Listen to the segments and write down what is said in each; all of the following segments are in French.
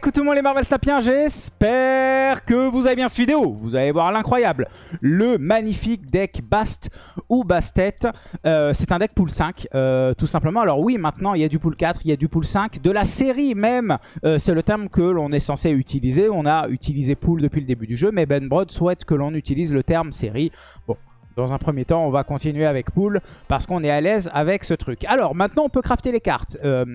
coucou tout le monde les Marvel Snapiens, j'espère que vous avez bien cette vidéo. Vous allez voir l'incroyable, le magnifique deck Bast ou Bastet. Euh, c'est un deck pool 5, euh, tout simplement. Alors oui, maintenant il y a du pool 4, il y a du pool 5, de la série même. Euh, c'est le terme que l'on est censé utiliser. On a utilisé pool depuis le début du jeu, mais Ben Brod souhaite que l'on utilise le terme série. Bon, dans un premier temps, on va continuer avec pool parce qu'on est à l'aise avec ce truc. Alors maintenant, on peut crafter les cartes. Euh,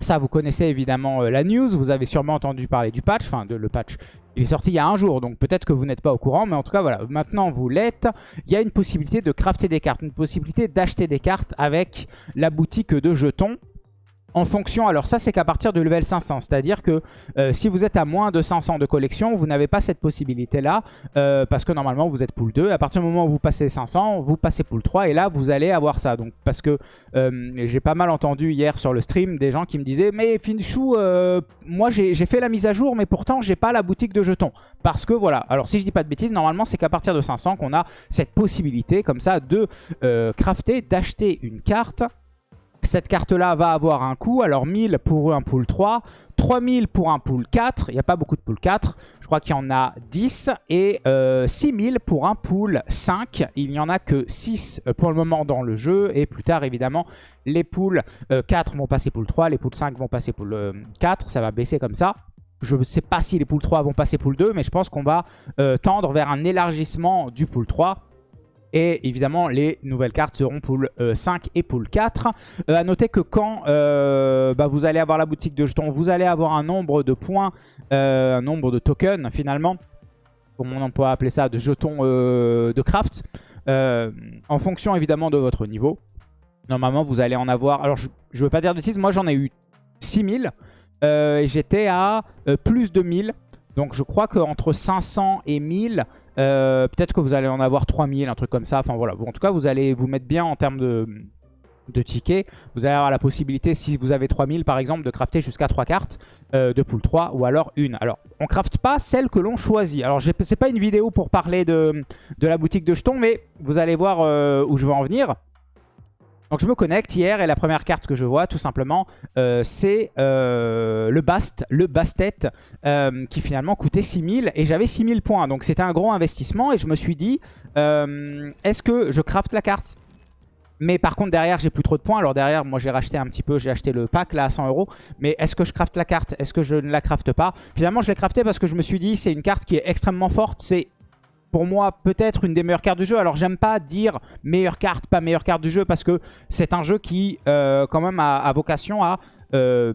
ça, vous connaissez évidemment euh, la news. Vous avez sûrement entendu parler du patch. Enfin, de, le patch, il est sorti il y a un jour. Donc peut-être que vous n'êtes pas au courant. Mais en tout cas, voilà. Maintenant, vous l'êtes. Il y a une possibilité de crafter des cartes. Une possibilité d'acheter des cartes avec la boutique de jetons en fonction, alors ça c'est qu'à partir du level 500, c'est-à-dire que euh, si vous êtes à moins de 500 de collection, vous n'avez pas cette possibilité-là, euh, parce que normalement vous êtes pool 2, à partir du moment où vous passez 500, vous passez pool 3, et là vous allez avoir ça. Donc Parce que euh, j'ai pas mal entendu hier sur le stream des gens qui me disaient « Mais Finchou, moi j'ai fait la mise à jour, mais pourtant j'ai pas la boutique de jetons. » Parce que voilà, alors si je dis pas de bêtises, normalement c'est qu'à partir de 500 qu'on a cette possibilité comme ça de crafter, d'acheter une carte cette carte-là va avoir un coût. Alors 1000 pour un pool 3, 3000 pour un pool 4. Il n'y a pas beaucoup de pool 4. Je crois qu'il y en a 10. Et 6000 euh, pour un pool 5. Il n'y en a que 6 euh, pour le moment dans le jeu. Et plus tard, évidemment, les pools 4 euh, vont passer pool 3. Les pools 5 vont passer pool 4. Ça va baisser comme ça. Je ne sais pas si les pools 3 vont passer pool 2, mais je pense qu'on va tendre vers un élargissement du pool 3. Et évidemment, les nouvelles cartes seront pool 5 euh, et pool 4. A à noter que quand euh, bah, vous allez avoir la boutique de jetons, vous allez avoir un nombre de points, euh, un nombre de tokens finalement, comme on peut appeler ça, de jetons de craft, en fonction évidemment de votre niveau. Normalement, vous allez en avoir... Alors, je ne veux pas dire de bêtises, moi j'en ai eu 6000 et j'étais à plus de 1000. Donc je crois qu'entre 500 et 1000, euh, peut-être que vous allez en avoir 3000, un truc comme ça. Enfin voilà. En tout cas, vous allez vous mettre bien en termes de, tickets. Vous allez avoir la possibilité, si vous avez 3000 par exemple, de crafter jusqu'à 3 cartes euh, de pool 3 ou alors une. Alors, on crafte pas celle que l'on choisit. Alors, c'est pas une vidéo pour parler de, de, la boutique de jetons, mais vous allez voir euh, où je veux en venir. Donc je me connecte. Hier et la première carte que je vois tout simplement. Euh, c'est euh, le Bast, le Bastet euh, qui finalement coûtait 6000 et j'avais 6000 points. Donc c'était un gros investissement et je me suis dit est-ce que je craft la carte? Mais par contre derrière j'ai plus trop de points. Alors derrière moi j'ai racheté un petit peu J'ai acheté le pack là à 100 euros. Mais est-ce que je crafte la carte? Est-ce que je ne la crafte pas? Finalement je l'ai crafté parce que je me suis dit C'est une carte qui est extrêmement forte. C'est pour moi peut-être une des meilleures cartes du jeu. Alors j'aime pas dire meilleure carte, pas meilleure carte du jeu parce que c'est un jeu qui euh, quand même a, vocation à, euh,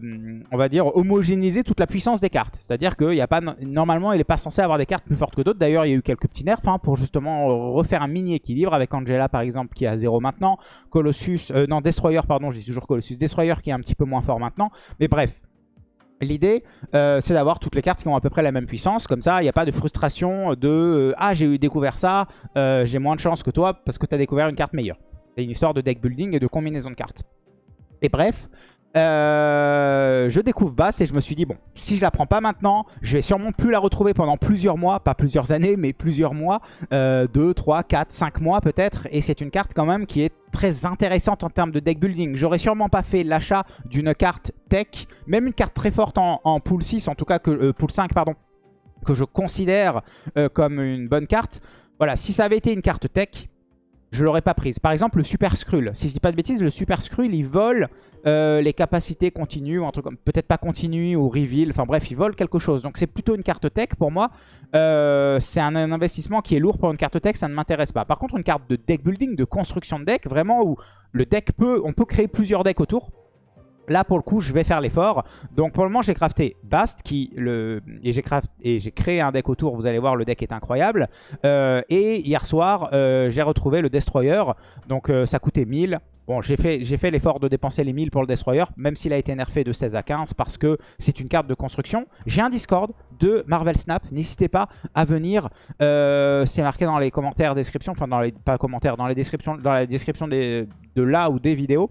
on va dire, homogénéiser toute la puissance des cartes. C'est-à-dire qu'il a pas normalement il n'est pas censé avoir des cartes plus fortes que d'autres. D'ailleurs il y a eu quelques petits nerfs hein, pour justement refaire un mini équilibre avec Angela par exemple qui est à 0 maintenant. Colossus, euh, non Destroyer pardon, j'ai toujours Colossus. Destroyer qui est un petit peu moins fort maintenant. Mais bref, L'idée, euh, c'est d'avoir toutes les cartes qui ont à peu près la même puissance. Comme ça, il n'y a pas de frustration de euh, Ah, j'ai découvert ça, euh, j'ai moins de chance que toi parce que tu as découvert une carte meilleure ». C'est une histoire de deck building et de combinaison de cartes. Et bref, euh, je découvre Bass et je me suis dit, bon, si je la prends pas maintenant, je vais sûrement plus la retrouver pendant plusieurs mois, pas plusieurs années, mais plusieurs mois, 2, 3, 4, 5 mois peut-être. Et c'est une carte quand même qui est très intéressante en termes de deck building. J'aurais sûrement pas fait l'achat d'une carte tech, même une carte très forte en, pool 6, en tout cas que euh, pool 5, pardon, que je considère euh, comme une bonne carte. Voilà, si ça avait été une carte tech, je l'aurais pas prise. Par exemple, le Super Skrull. Si je dis pas de bêtises, le Super Skrull, il vole euh, les capacités continues, ou un truc comme peut-être pas continue ou reveal. Enfin bref, il vole quelque chose. Donc c'est plutôt une carte tech pour moi. Euh, c'est un, investissement qui est lourd pour une carte tech, ça ne m'intéresse pas. Par contre, une carte de deck building, de construction de deck, vraiment où le deck peut, on peut créer plusieurs decks autour. Là, pour le coup, je vais faire l'effort. Donc, pour le moment, j'ai crafté Bast qui, le... et j'ai créé un deck autour. Vous allez voir, le deck est incroyable. Euh, et hier soir, euh, j'ai retrouvé le Destroyer. Donc, euh, ça coûtait 1000. Bon, j'ai fait, l'effort de dépenser les 1000 pour le Destroyer, même s'il a été nerfé de 16 à 15, parce que c'est une carte de construction. J'ai un Discord de Marvel Snap. N'hésitez pas à venir. c'est marqué dans les commentaires, description, enfin, dans les, pas commentaires, dans les descriptions, la description des, de là ou des vidéos.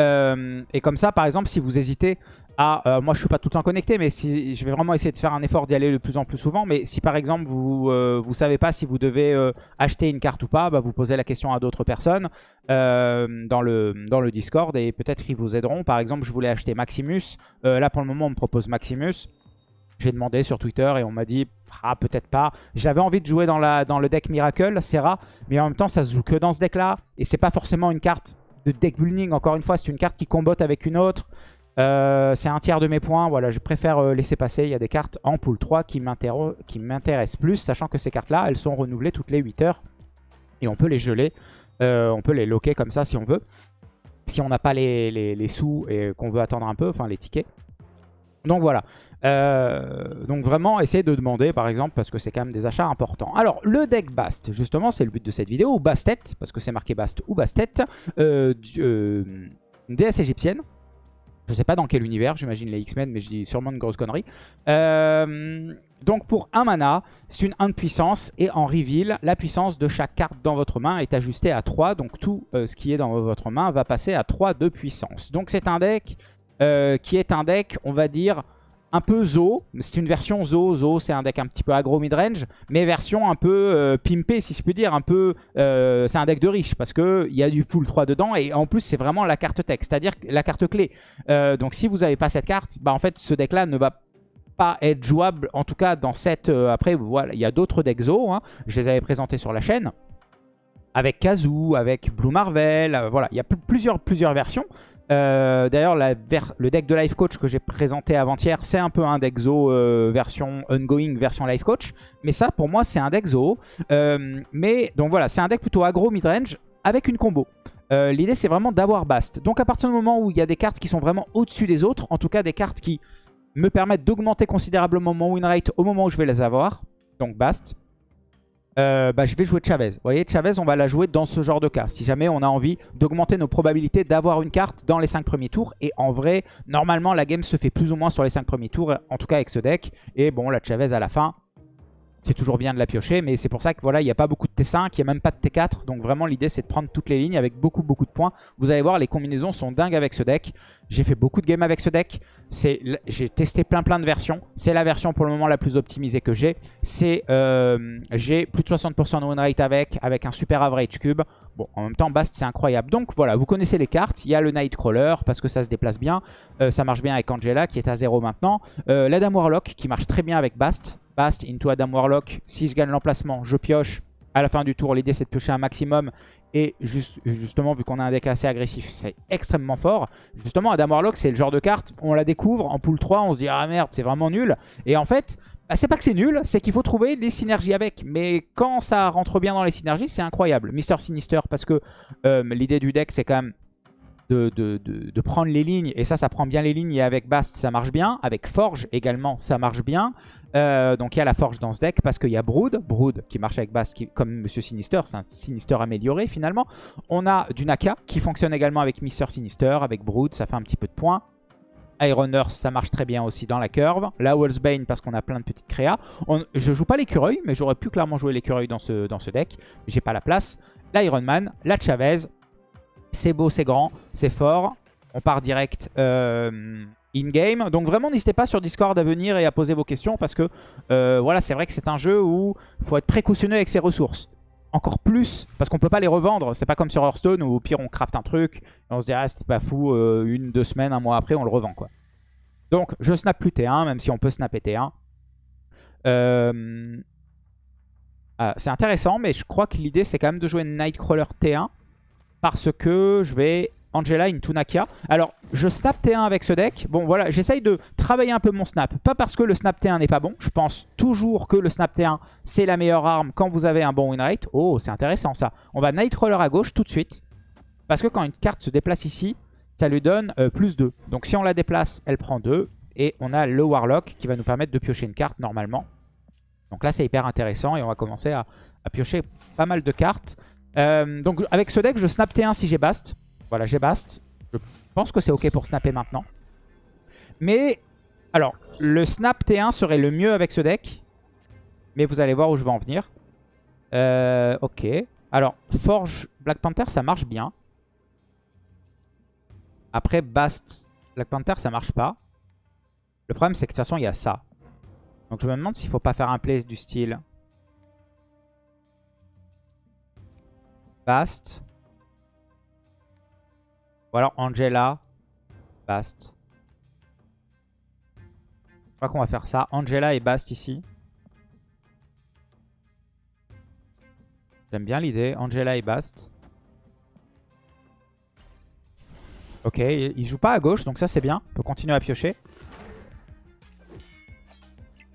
Euh, et comme ça, par exemple, si vous hésitez Ah, euh, moi je suis pas tout le temps connecté, mais si je vais vraiment essayer de faire un effort d'y aller de plus en plus souvent. Mais si par exemple vous euh, vous savez pas si vous devez euh, acheter une carte ou pas, bah, vous posez la question à d'autres personnes dans, le, dans le Discord et peut-être qu'ils vous aideront. Par exemple, je voulais acheter Maximus. là pour le moment on me propose Maximus. J'ai demandé sur Twitter et on m'a dit ah peut-être pas. J'avais envie de jouer dans, la, dans le deck Miracle, Serra, mais en même temps ça se joue que dans ce deck là et c'est pas forcément une carte de deck building. Encore une fois, c'est une carte qui combotte avec une autre. Euh, c'est un tiers de mes points. Voilà, je préfère euh, laisser passer. Il y a des cartes en pool 3 qui m'intéressent plus, sachant que ces cartes-là, elles sont renouvelées toutes les 8 heures. Et on peut les geler. Euh, on peut les loquer comme ça si on veut. Si on n'a pas les, sous et qu'on veut attendre un peu, enfin les tickets. Donc voilà. Donc vraiment, essayez de demander par exemple, parce que c'est quand même des achats importants. Alors, le deck Bast, justement, c'est le but de cette vidéo, ou Bastet, parce que c'est marqué Bast ou Bastet, déesse égyptienne. Je sais pas dans quel univers, j'imagine les X-Men, mais je dis sûrement une grosse connerie. Euh, donc pour un mana, c'est une 1 de puissance. Et en reveal, la puissance de chaque carte dans votre main est ajustée à 3. Donc tout euh, ce qui est dans votre main va passer à 3 de puissance. Donc c'est un deck euh, qui est un deck, on va dire, un peu Zo. C'est une version Zo. Zo, c'est un deck un petit peu aggro mid-range, mais version un peu euh, pimpé, si je puis dire. Un peu, euh, c'est un deck de riche parce qu'il y a du pool 3 dedans et en plus, c'est vraiment la carte texte, c'est-à-dire la carte clé. Euh, donc, si vous n'avez pas cette carte, bah, en fait, ce deck-là ne va pas être jouable, en tout cas dans cette... après, voilà, il y a d'autres decks Zo. Hein. Je les avais présentés sur la chaîne avec Kazoo, avec Blue Marvel, voilà, il y a plusieurs, versions. Euh, d'ailleurs, le deck de Life Coach que j'ai présenté avant-hier, c'est un peu un deck Zo euh, version ongoing, version Life Coach. Mais ça, pour moi, c'est un deck Zo. Euh, mais donc voilà, c'est un deck plutôt aggro mid-range avec une combo. L'idée, c'est vraiment d'avoir Bast. Donc à partir du moment où il y a des cartes qui sont vraiment au-dessus des autres, en tout cas des cartes qui me permettent d'augmenter considérablement mon win rate au moment où je vais les avoir, donc Bast, euh, bah, je vais jouer Chavez. Vous voyez, Chavez, on va la jouer dans ce genre de cas. Si jamais on a envie d'augmenter nos probabilités d'avoir une carte dans les 5 premiers tours. Et en vrai, normalement, la game se fait plus ou moins sur les 5 premiers tours, en tout cas avec ce deck. Et bon, la Chavez à la fin, c'est toujours bien de la piocher, mais c'est pour ça que voilà, il n'y a pas beaucoup de T5, il n'y a même pas de T4. Donc vraiment, l'idée, c'est de prendre toutes les lignes avec beaucoup, beaucoup de points. Vous allez voir, les combinaisons sont dingues avec ce deck. J'ai fait beaucoup de games avec ce deck. J'ai testé plein, plein de versions. C'est la version pour le moment la plus optimisée que j'ai. Euh, J'ai plus de 60% de win rate avec, avec un super average cube. Bon, en même temps, Bast, c'est incroyable. Donc voilà, vous connaissez les cartes. Il y a le Nightcrawler, parce que ça se déplace bien. Euh, ça marche bien avec Angela, qui est à 0 maintenant. Euh, la Dame Warlock, qui marche très bien avec Bast. Bast into Adam Warlock. Si je gagne l'emplacement, je pioche. À la fin du tour, l'idée c'est de piocher un maximum. Et juste, justement, vu qu'on a un deck assez agressif, c'est extrêmement fort. Justement, Adam Warlock, c'est le genre de carte, on la découvre, en pool 3, on se dit « Ah merde, c'est vraiment nul ». Et en fait, bah, c'est pas que c'est nul, c'est qu'il faut trouver des synergies avec. Mais quand ça rentre bien dans les synergies, c'est incroyable. Mister Sinister, parce que euh, l'idée du deck, c'est quand même de, prendre les lignes. Et ça, ça prend bien les lignes. Et avec Bast, ça marche bien. Avec Forge également, ça marche bien. Euh, donc il y a la Forge dans ce deck parce qu'il y a Brood. Brood qui marche avec Bast qui, comme Monsieur Sinister. C'est un Sinister amélioré finalement. On a du Naka qui fonctionne également avec Mister Sinister. Avec Brood, ça fait un petit peu de points. Iron Earth, ça marche très bien aussi dans la curve. La Bane parce qu'on a plein de petites créas. On, je joue pas l'écureuil, mais j'aurais pu clairement jouer l'écureuil dans ce, dans ce deck. J'ai pas la place. L'Iron Man, la Chavez, c'est beau, c'est grand, c'est fort. On part direct euh, in-game. Donc vraiment, n'hésitez pas sur Discord à venir et à poser vos questions parce que euh, voilà, c'est vrai que c'est un jeu où il faut être précautionneux avec ses ressources. Encore plus, parce qu'on peut pas les revendre. C'est pas comme sur Hearthstone où au pire on craft un truc et on se dit ah c'était pas fou, euh, une, deux semaines, un mois après on le revend quoi. Donc je snap plus T1, même si on peut snapper T1. Ah, c'est intéressant, mais je crois que l'idée c'est quand même de jouer Nightcrawler T1 parce que je vais Angela into Nakia. Alors, je snap T1 avec ce deck. Bon, voilà, j'essaye de travailler un peu mon snap. Pas parce que le snap T1 n'est pas bon. Je pense toujours que le snap T1, c'est la meilleure arme quand vous avez un bon win rate. Oh, c'est intéressant ça. On va Nightcrawler à gauche tout de suite. Parce que quand une carte se déplace ici, ça lui donne euh, plus 2. Donc si on la déplace, elle prend 2. Et on a le Warlock qui va nous permettre de piocher une carte normalement. Donc là, c'est hyper intéressant et on va commencer à piocher pas mal de cartes. Euh, donc avec ce deck, je snap T1 si j'ai Bast. Voilà, j'ai Bast. Je pense que c'est ok pour snapper maintenant. Mais, alors, le snap T1 serait le mieux avec ce deck. Mais vous allez voir où je vais en venir. Euh, ok. Alors, Forge Black Panther, ça marche bien. Après, Bast Black Panther, ça marche pas. Le problème, c'est que de toute façon, il y a ça. Donc je me demande s'il faut pas faire un play du style... Bast. Ou alors Angela. Bast. Je crois qu'on va faire ça. Angela et Bast ici. J'aime bien l'idée. Angela et Bast. Ok, il joue pas à gauche, donc ça c'est bien. On peut continuer à piocher.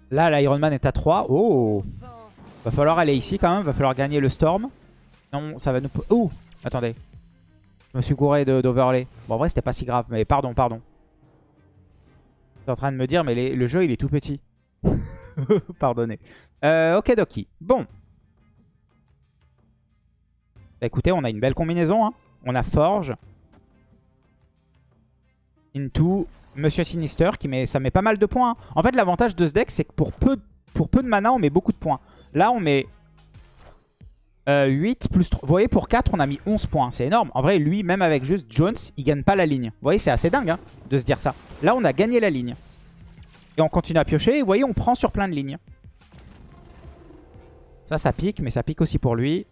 Là, l'Iron Man est à 3. Oh Va falloir aller ici quand même. Va falloir gagner le Storm. Non, ça va nous... Oh Attendez. Je me suis gouré d'overlay. Bon, en vrai, c'était pas si grave. Mais pardon, pardon. Je en train de me dire, mais le jeu, il est tout petit. Pardonnez. Euh, ok, Doki. Bon. Bah, écoutez, on a une belle combinaison. Hein. On a Forge. Into Monsieur Sinister. Qui met, ça met pas mal de points. Hein. En fait, l'avantage de ce deck, c'est que pour peu, pour peu de mana, on met beaucoup de points. Là, on met 8 euh, plus 3. Vous voyez, pour 4, on a mis 11 points. C'est énorme. En vrai, lui, même avec juste Jones, il gagne pas la ligne. Vous voyez, c'est assez dingue hein, de se dire ça. Là, on a gagné la ligne. Et on continue à piocher. Et vous voyez, on prend sur plein de lignes. Ça, ça pique, mais ça pique aussi pour lui.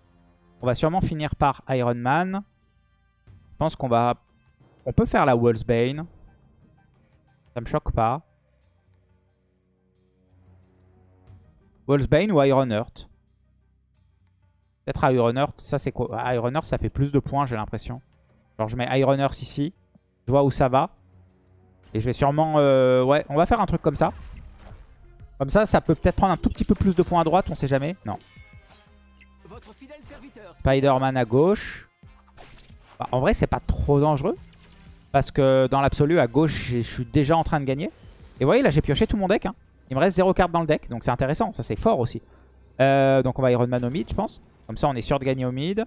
On va sûrement finir par Iron Man. Je pense qu'on va... On peut faire la Bane. Ça me choque pas. Bane ou Iron Earth? Peut-être Iron Earth. Ça, c'est quoi? Iron Earth, ça fait plus de points, j'ai l'impression. Alors, je mets Iron Earth ici. Je vois où ça va. Et je vais sûrement... Euh, ouais, on va faire un truc comme ça. Comme ça, ça peut peut-être prendre un tout petit peu plus de points à droite, on sait jamais. Non. Spider-Man à gauche. Bah, en vrai, c'est pas trop dangereux. Parce que dans l'absolu, à gauche, je suis déjà en train de gagner. Et vous voyez, là, j'ai pioché tout mon deck. Hein. Il me reste 0 carte dans le deck, donc c'est intéressant. Ça, c'est fort aussi. Euh, donc on va Iron Man au mid, je pense. Comme ça, on est sûr de gagner au mid.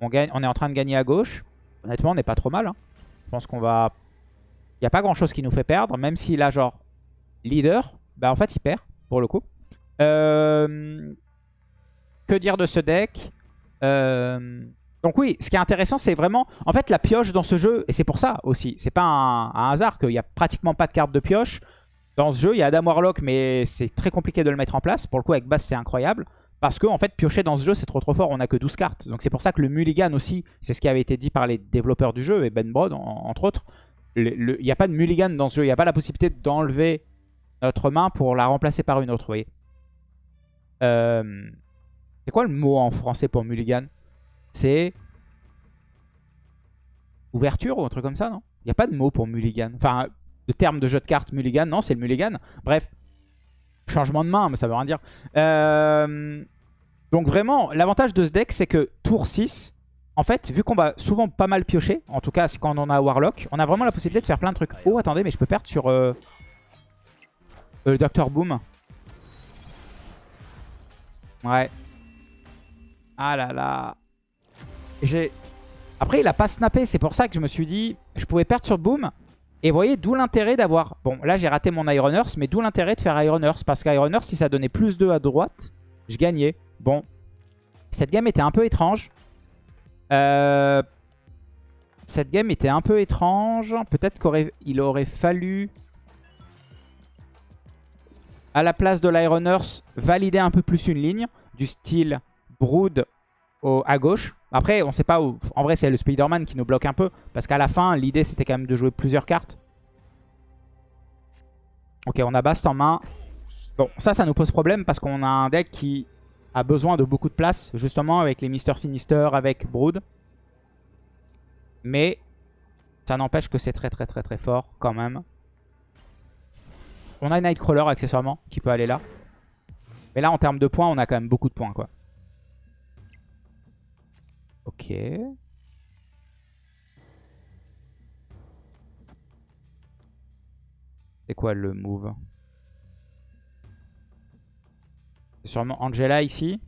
On, est en train de gagner à gauche. Honnêtement, on n'est pas trop mal. Hein. Je pense qu'on va... Il n'y a pas grand-chose qui nous fait perdre. Même s'il a genre leader, bah en fait, il perd pour le coup. Euh... Que dire de ce deck? Euh, Donc oui, ce qui est intéressant, c'est vraiment... En fait, la pioche dans ce jeu, et c'est pour ça aussi, c'est pas un, hasard qu'il n'y a pratiquement pas de carte de pioche. Dans ce jeu, il y a Adam Warlock, mais c'est très compliqué de le mettre en place. Pour le coup, avec Bass, c'est incroyable. Parce que en fait, piocher dans ce jeu, c'est trop trop fort. On a que 12 cartes. Donc c'est pour ça que le mulligan aussi, c'est ce qui avait été dit par les développeurs du jeu, et Ben Brod, entre autres. Il n'y a pas de mulligan dans ce jeu. Il n'y a pas la possibilité d'enlever notre main pour la remplacer par une autre, vous voyez. Euh, c'est quoi le mot en français pour mulligan? C'est ouverture ou un truc comme ça, non? Il n'y a pas de mot pour mulligan. Enfin, le terme de jeu de cartes mulligan, non, c'est le mulligan. Bref, changement de main, mais ça veut rien dire. Euh, donc vraiment, l'avantage de ce deck, c'est que tour 6, en fait, vu qu'on va souvent pas mal piocher, en tout cas quand on a Warlock, on a vraiment la possibilité de faire plein de trucs. Oh, attendez, mais je peux perdre sur euh, euh, Dr Boom. Ouais. Ah là là. J'ai... Après, il a pas snappé. C'est pour ça que je me suis dit, je pouvais perdre sur Boom. Et vous voyez, d'où l'intérêt d'avoir... Bon, là, j'ai raté mon Iron Earth, mais d'où l'intérêt de faire Iron Earth. Parce qu'Iron Earth, si ça donnait plus 2 à droite, je gagnais. Bon, cette game était un peu étrange. Euh, cette game était un peu étrange. Peut-être qu'il aurait fallu, à la place de l'Iron Earth, valider un peu plus une ligne du style Brood à gauche. Après, on sait pas où... En vrai, c'est le Spider-Man qui nous bloque un peu. Parce qu'à la fin, l'idée, c'était quand même de jouer plusieurs cartes. Ok, on a Bast en main. Bon, ça, ça nous pose problème parce qu'on a un deck qui a besoin de beaucoup de place, justement, avec les Mister Sinister, avec Brood. Mais ça n'empêche que c'est très très très très fort quand même. On a Nightcrawler accessoirement qui peut aller là. Mais là, en termes de points, on a quand même beaucoup de points, quoi. Ok. C'est quoi le move? C'est sûrement Angela ici?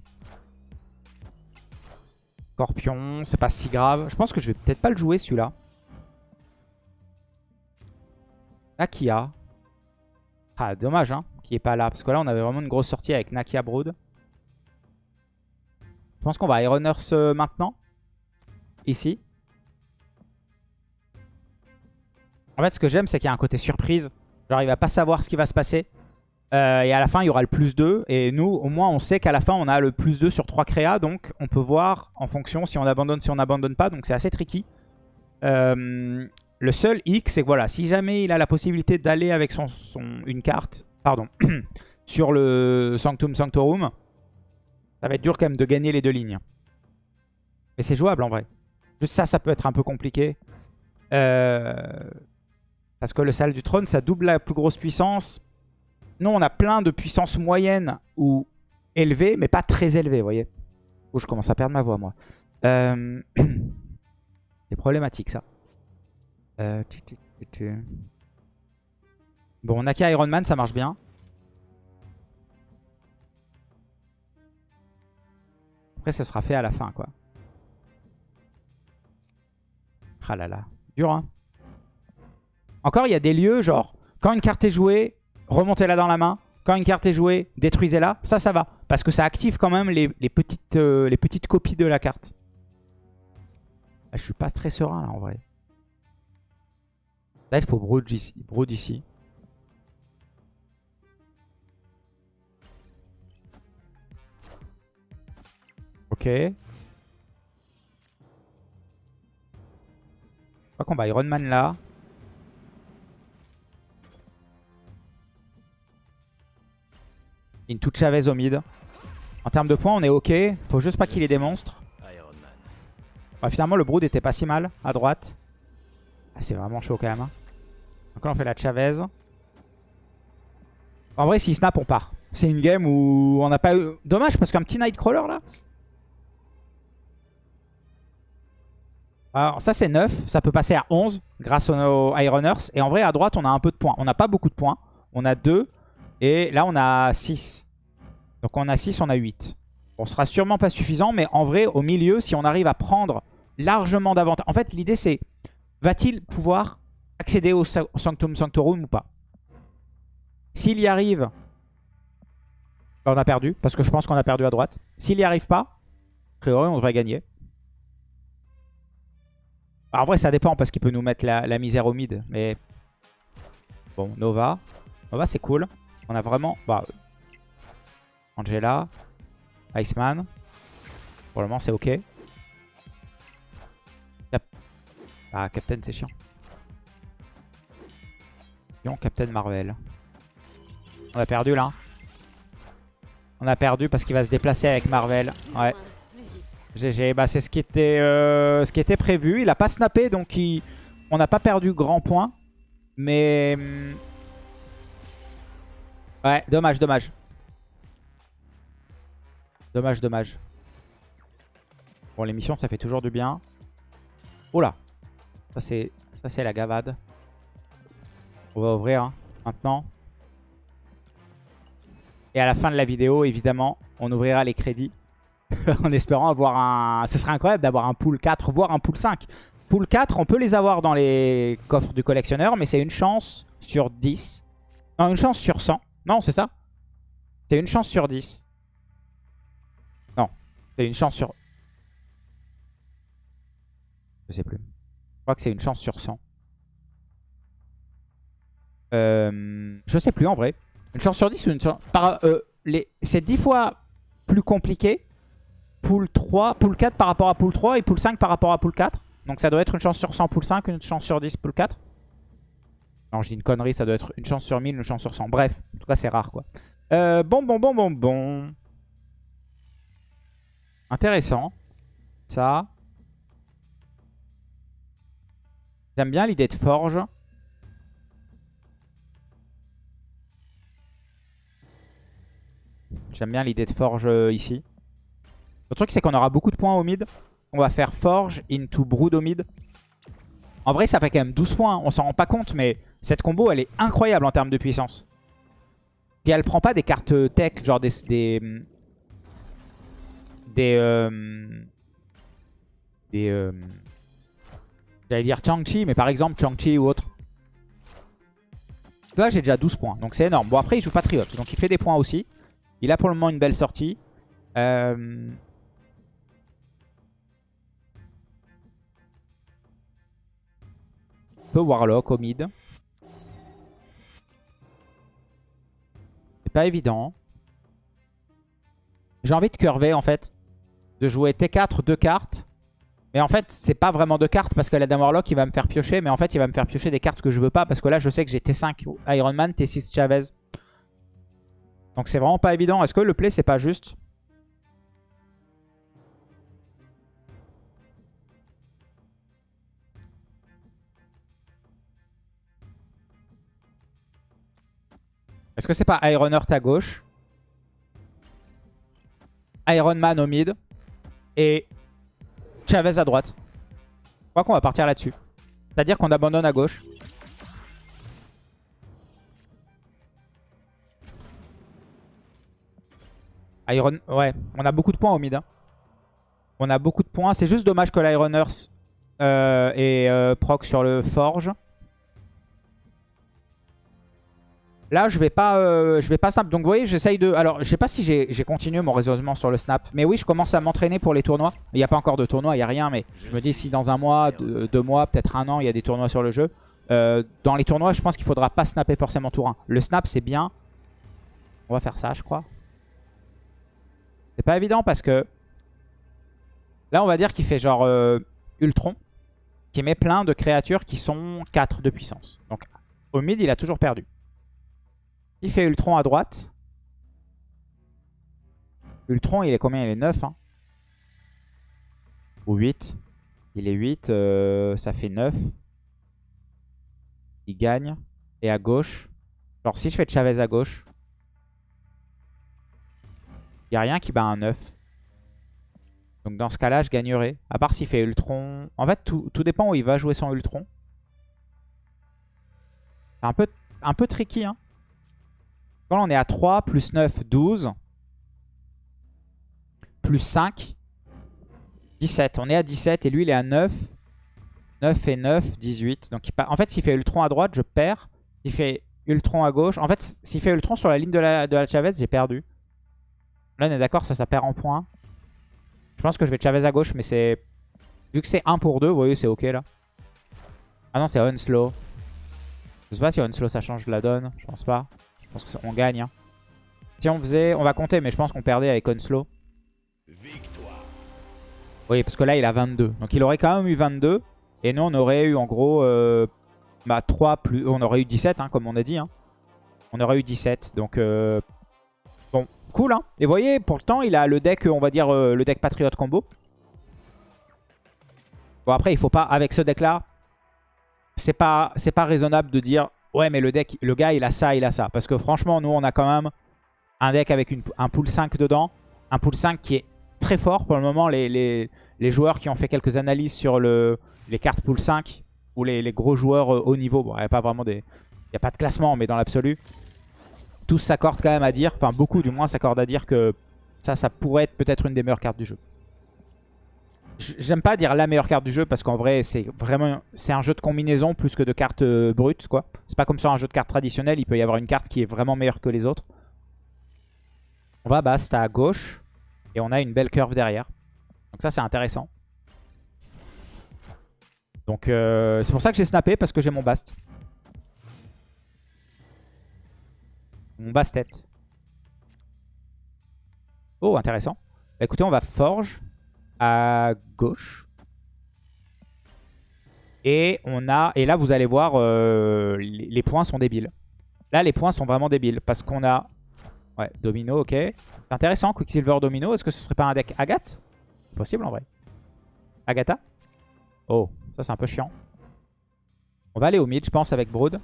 Scorpion, c'est pas si grave. Je pense que je vais peut-être pas le jouer celui-là. Nakia. Ah, dommage, hein, qui est pas là. Parce que là, on avait vraiment une grosse sortie avec Nakia Brood. Je pense qu'on va Iron Earth maintenant ici. En fait, ce que j'aime, c'est qu'il y a un côté surprise. Genre, il va pas savoir ce qui va se passer. Euh, et à la fin, il y aura le plus 2. Et nous, au moins, on sait qu'à la fin, on a le plus 2 sur 3 créas. Donc, on peut voir en fonction si on abandonne, si on n'abandonne pas. Donc, c'est assez tricky. Euh, le seul hic, c'est que voilà, si jamais il a la possibilité d'aller avec son, une carte pardon, sur le Sanctum Sanctorum, ça va être dur quand même de gagner les deux lignes. Mais c'est jouable en vrai. Juste ça, ça peut être un peu compliqué. Euh, parce que le salle du trône, ça double la plus grosse puissance. Nous, on a plein de puissance moyenne ou élevée, mais pas très élevée, vous voyez. Oh, je commence à perdre ma voix, moi. Euh, c'est problématique, ça. Euh... Bon, Naki Iron Man, ça marche bien. Après, ce sera fait à la fin, quoi. Ah là là. Dur, hein. Encore, il y a des lieux, genre, quand une carte est jouée, remontez-la dans la main. Quand une carte est jouée, détruisez-la. Ça, ça va. Parce que ça active quand même les, petites, euh, petites copies de la carte. Ah, je suis pas très serein, là, en vrai. Là, il faut brood ici. Brood ici. Ok. Crois qu'on va Iron Man là. Une toute Chavez au mid. En termes de points, on est ok. Faut juste pas qu'il ait des monstres. finalement, le Brood était pas si mal à droite. Ah, c'est vraiment chaud quand même. Hein. Donc là, on fait la Chavez. En vrai, s'il snap, on part. C'est une game où on n'a pas eu... Dommage, parce qu'un petit Nightcrawler, là. Alors ça c'est 9, ça peut passer à 11 grâce aux Ironers. Et en vrai à droite on a un peu de points. On n'a pas beaucoup de points. On a 2 et là on a 6. Donc on a 6, on a 8. Bon, ce sera sûrement pas suffisant mais en vrai au milieu si on arrive à prendre largement d'avantage. En fait l'idée c'est va-t-il pouvoir accéder au Sanctum Sanctorum ou pas? S'il y arrive, on a perdu parce que je pense qu'on a perdu à droite. S'il y arrive pas, a priori on devrait gagner. En vrai, ça dépend parce qu'il peut nous mettre la, misère au mid. Mais bon, Nova. Nova, c'est cool. On a vraiment... Bah, Angela. Iceman. Pour le moment, c'est ok. Ah, Captain, c'est chiant. Captain Captain Marvel. On a perdu là. On a perdu parce qu'il va se déplacer avec Marvel. Ouais. GG, bah c'est ce, qui était, euh, ce qui était prévu. Il a pas snappé, donc on n'a pas perdu grand point. Mais... Hmm, ouais, dommage, dommage. Dommage, dommage. Bon, l'émission, ça fait toujours du bien. Oh là Ça, c'est la gavade. On va ouvrir hein, maintenant. Et à la fin de la vidéo, évidemment, on ouvrira les crédits. en espérant avoir un... Ce serait incroyable d'avoir un pool 4, voire un pool 5. Pool 4, on peut les avoir dans les coffres du collectionneur, mais c'est une chance sur 10. Non, une chance sur 100. Non, c'est ça C'est une chance sur 10. Non, c'est une chance sur... Je sais plus. Je crois que c'est une chance sur 100. Euh, je sais plus en vrai. Une chance sur 10 ou une chance... Par, euh. C'est 10 fois plus compliqué pool 3, pool 4 par rapport à pool 3 et pool 5 par rapport à pool 4. Donc ça doit être une chance sur 100 pool 5, une chance sur 10 pool 4. Non, je dis une connerie, ça doit être une chance sur 1000, une chance sur 100. Bref, en tout cas, c'est rare, quoi. Euh, bon, bon, bon, bon, bon. Intéressant. Ça. J'aime bien l'idée de forge. J'aime bien l'idée de forge euh, ici. Le truc, c'est qu'on aura beaucoup de points au mid. On va faire Forge into Brood au mid. En vrai, ça fait quand même 12 points. On s'en rend pas compte, mais cette combo, elle est incroyable en termes de puissance. Puis elle prend pas des cartes tech, genre des... Des... Des... Euh, des euh, J'allais dire Chang-Chi, mais par exemple Chang-Chi ou autre. Là, j'ai déjà 12 points, donc c'est énorme. Bon, après, il joue Patriot, donc il fait des points aussi. Il a pour le moment une belle sortie. Euh... Warlock au mid. pas évident. J'ai envie de curver en fait. De jouer T4, deux cartes. Mais en fait, c'est pas vraiment deux cartes parce que la Dame Warlock, il va me faire piocher. Mais en fait, il va me faire piocher des cartes que je veux pas. Parce que là, je sais que j'ai T5 Iron Man, T6 Chavez. Donc c'est vraiment pas évident. Est-ce que le play, c'est pas juste Est-ce que c'est pas Iron Heart à gauche Iron Man au mid et Chavez à droite. Je crois qu'on va partir là-dessus. C'est-à-dire qu'on abandonne à gauche. Iron... Ouais, on a beaucoup de points au mid. Hein. On a beaucoup de points. C'est juste dommage que l'Iron Earth euh, et euh, proc sur le Forge. Là, je vais pas, euh, je vais pas simple. Donc, vous voyez, j'essaye de... Alors, je sais pas si j'ai continué mon raisonnement sur le snap. Mais oui, je commence à m'entraîner pour les tournois. Il n'y a pas encore de tournoi, il n'y a rien. Mais je me dis, si dans un mois, deux, mois, peut-être un an, il y a des tournois sur le jeu. Euh, dans les tournois, je pense qu'il faudra pas snapper forcément tour 1. Le snap, c'est bien. On va faire ça, je crois. C'est pas évident parce que... Là, on va dire qu'il fait genre euh, Ultron. Qui met plein de créatures qui sont 4 de puissance. Donc, au mid, il a toujours perdu. Il fait Ultron à droite. Ultron, il est combien? Il est 9. Hein Ou 8. Il est 8. Euh, ça fait 9. Il gagne. Et à gauche. Genre, si je fais Chavez à gauche. Il n'y a rien qui bat un 9. Donc dans ce cas-là, je gagnerai. À part s'il fait Ultron. En fait, tout, dépend où il va jouer son Ultron. C'est un peu, un peu tricky. Hein. On est à 3, plus 9, 12. Plus 5, 17. On est à 17 et lui, il est à 9. 9 et 9, 18. Donc, En fait, s'il fait Ultron à droite, je perds. S'il fait Ultron à gauche... En fait, s'il fait Ultron sur la ligne de la, de la Chavez, j'ai perdu. Là, on est d'accord, ça, ça perd en points. Je pense que je vais Chavez à gauche, mais c'est... Vu que c'est 1 pour 2, vous voyez, c'est ok, là. Ah non, c'est Unslow. Je sais pas si Unslow, ça change la donne. Je pense pas. Je pense qu'on gagne. Hein. Si on faisait... On va compter, mais je pense qu'on perdait avec Onslow. Oui, parce que là, il a 22. Donc il aurait quand même eu 22. Et nous, on aurait eu en gros... Euh, bah, 3 plus... On aurait eu 17, hein, comme on a dit. Hein. On aurait eu 17. Donc... Euh, bon, cool. Hein. Et vous voyez, pour le temps, il a le deck, on va dire, euh, le deck Patriot Combo. Bon, après, il faut pas... Avec ce deck-là, c'est pas, pas raisonnable de dire ouais mais le deck, le gars il a ça, il a ça. Parce que franchement nous on a quand même un deck avec un pool 5 dedans. Un pool 5 qui est très fort pour le moment. Les, les, joueurs qui ont fait quelques analyses sur le, les cartes pool 5 ou les, gros joueurs euh, haut niveau, bon il n'y a pas vraiment des... Il n'y a pas de classement mais dans l'absolu, tous s'accordent quand même à dire, enfin beaucoup du moins s'accordent à dire que ça, ça pourrait être peut-être une des meilleures cartes du jeu. J'aime pas dire la meilleure carte du jeu parce qu'en vrai c'est vraiment c'est un jeu de combinaison plus que de cartes euh, brutes quoi. C'est pas comme sur un jeu de cartes traditionnel, il peut y avoir une carte qui est vraiment meilleure que les autres. On va bast à gauche et on a une belle curve derrière. Donc ça c'est intéressant. Donc euh, c'est pour ça que j'ai snappé parce que j'ai mon bast. Mon bastet. Oh intéressant. Bah, écoutez on va forge à gauche. Et on a et là vous allez voir euh, les, points sont débiles. Là les points sont vraiment débiles parce qu'on a ouais domino ok. C'est intéressant Quicksilver domino. Est-ce que ce serait pas un deck Agathe? Possible en vrai. Agatha? Oh ça c'est un peu chiant. On va aller au mid je pense avec Brood.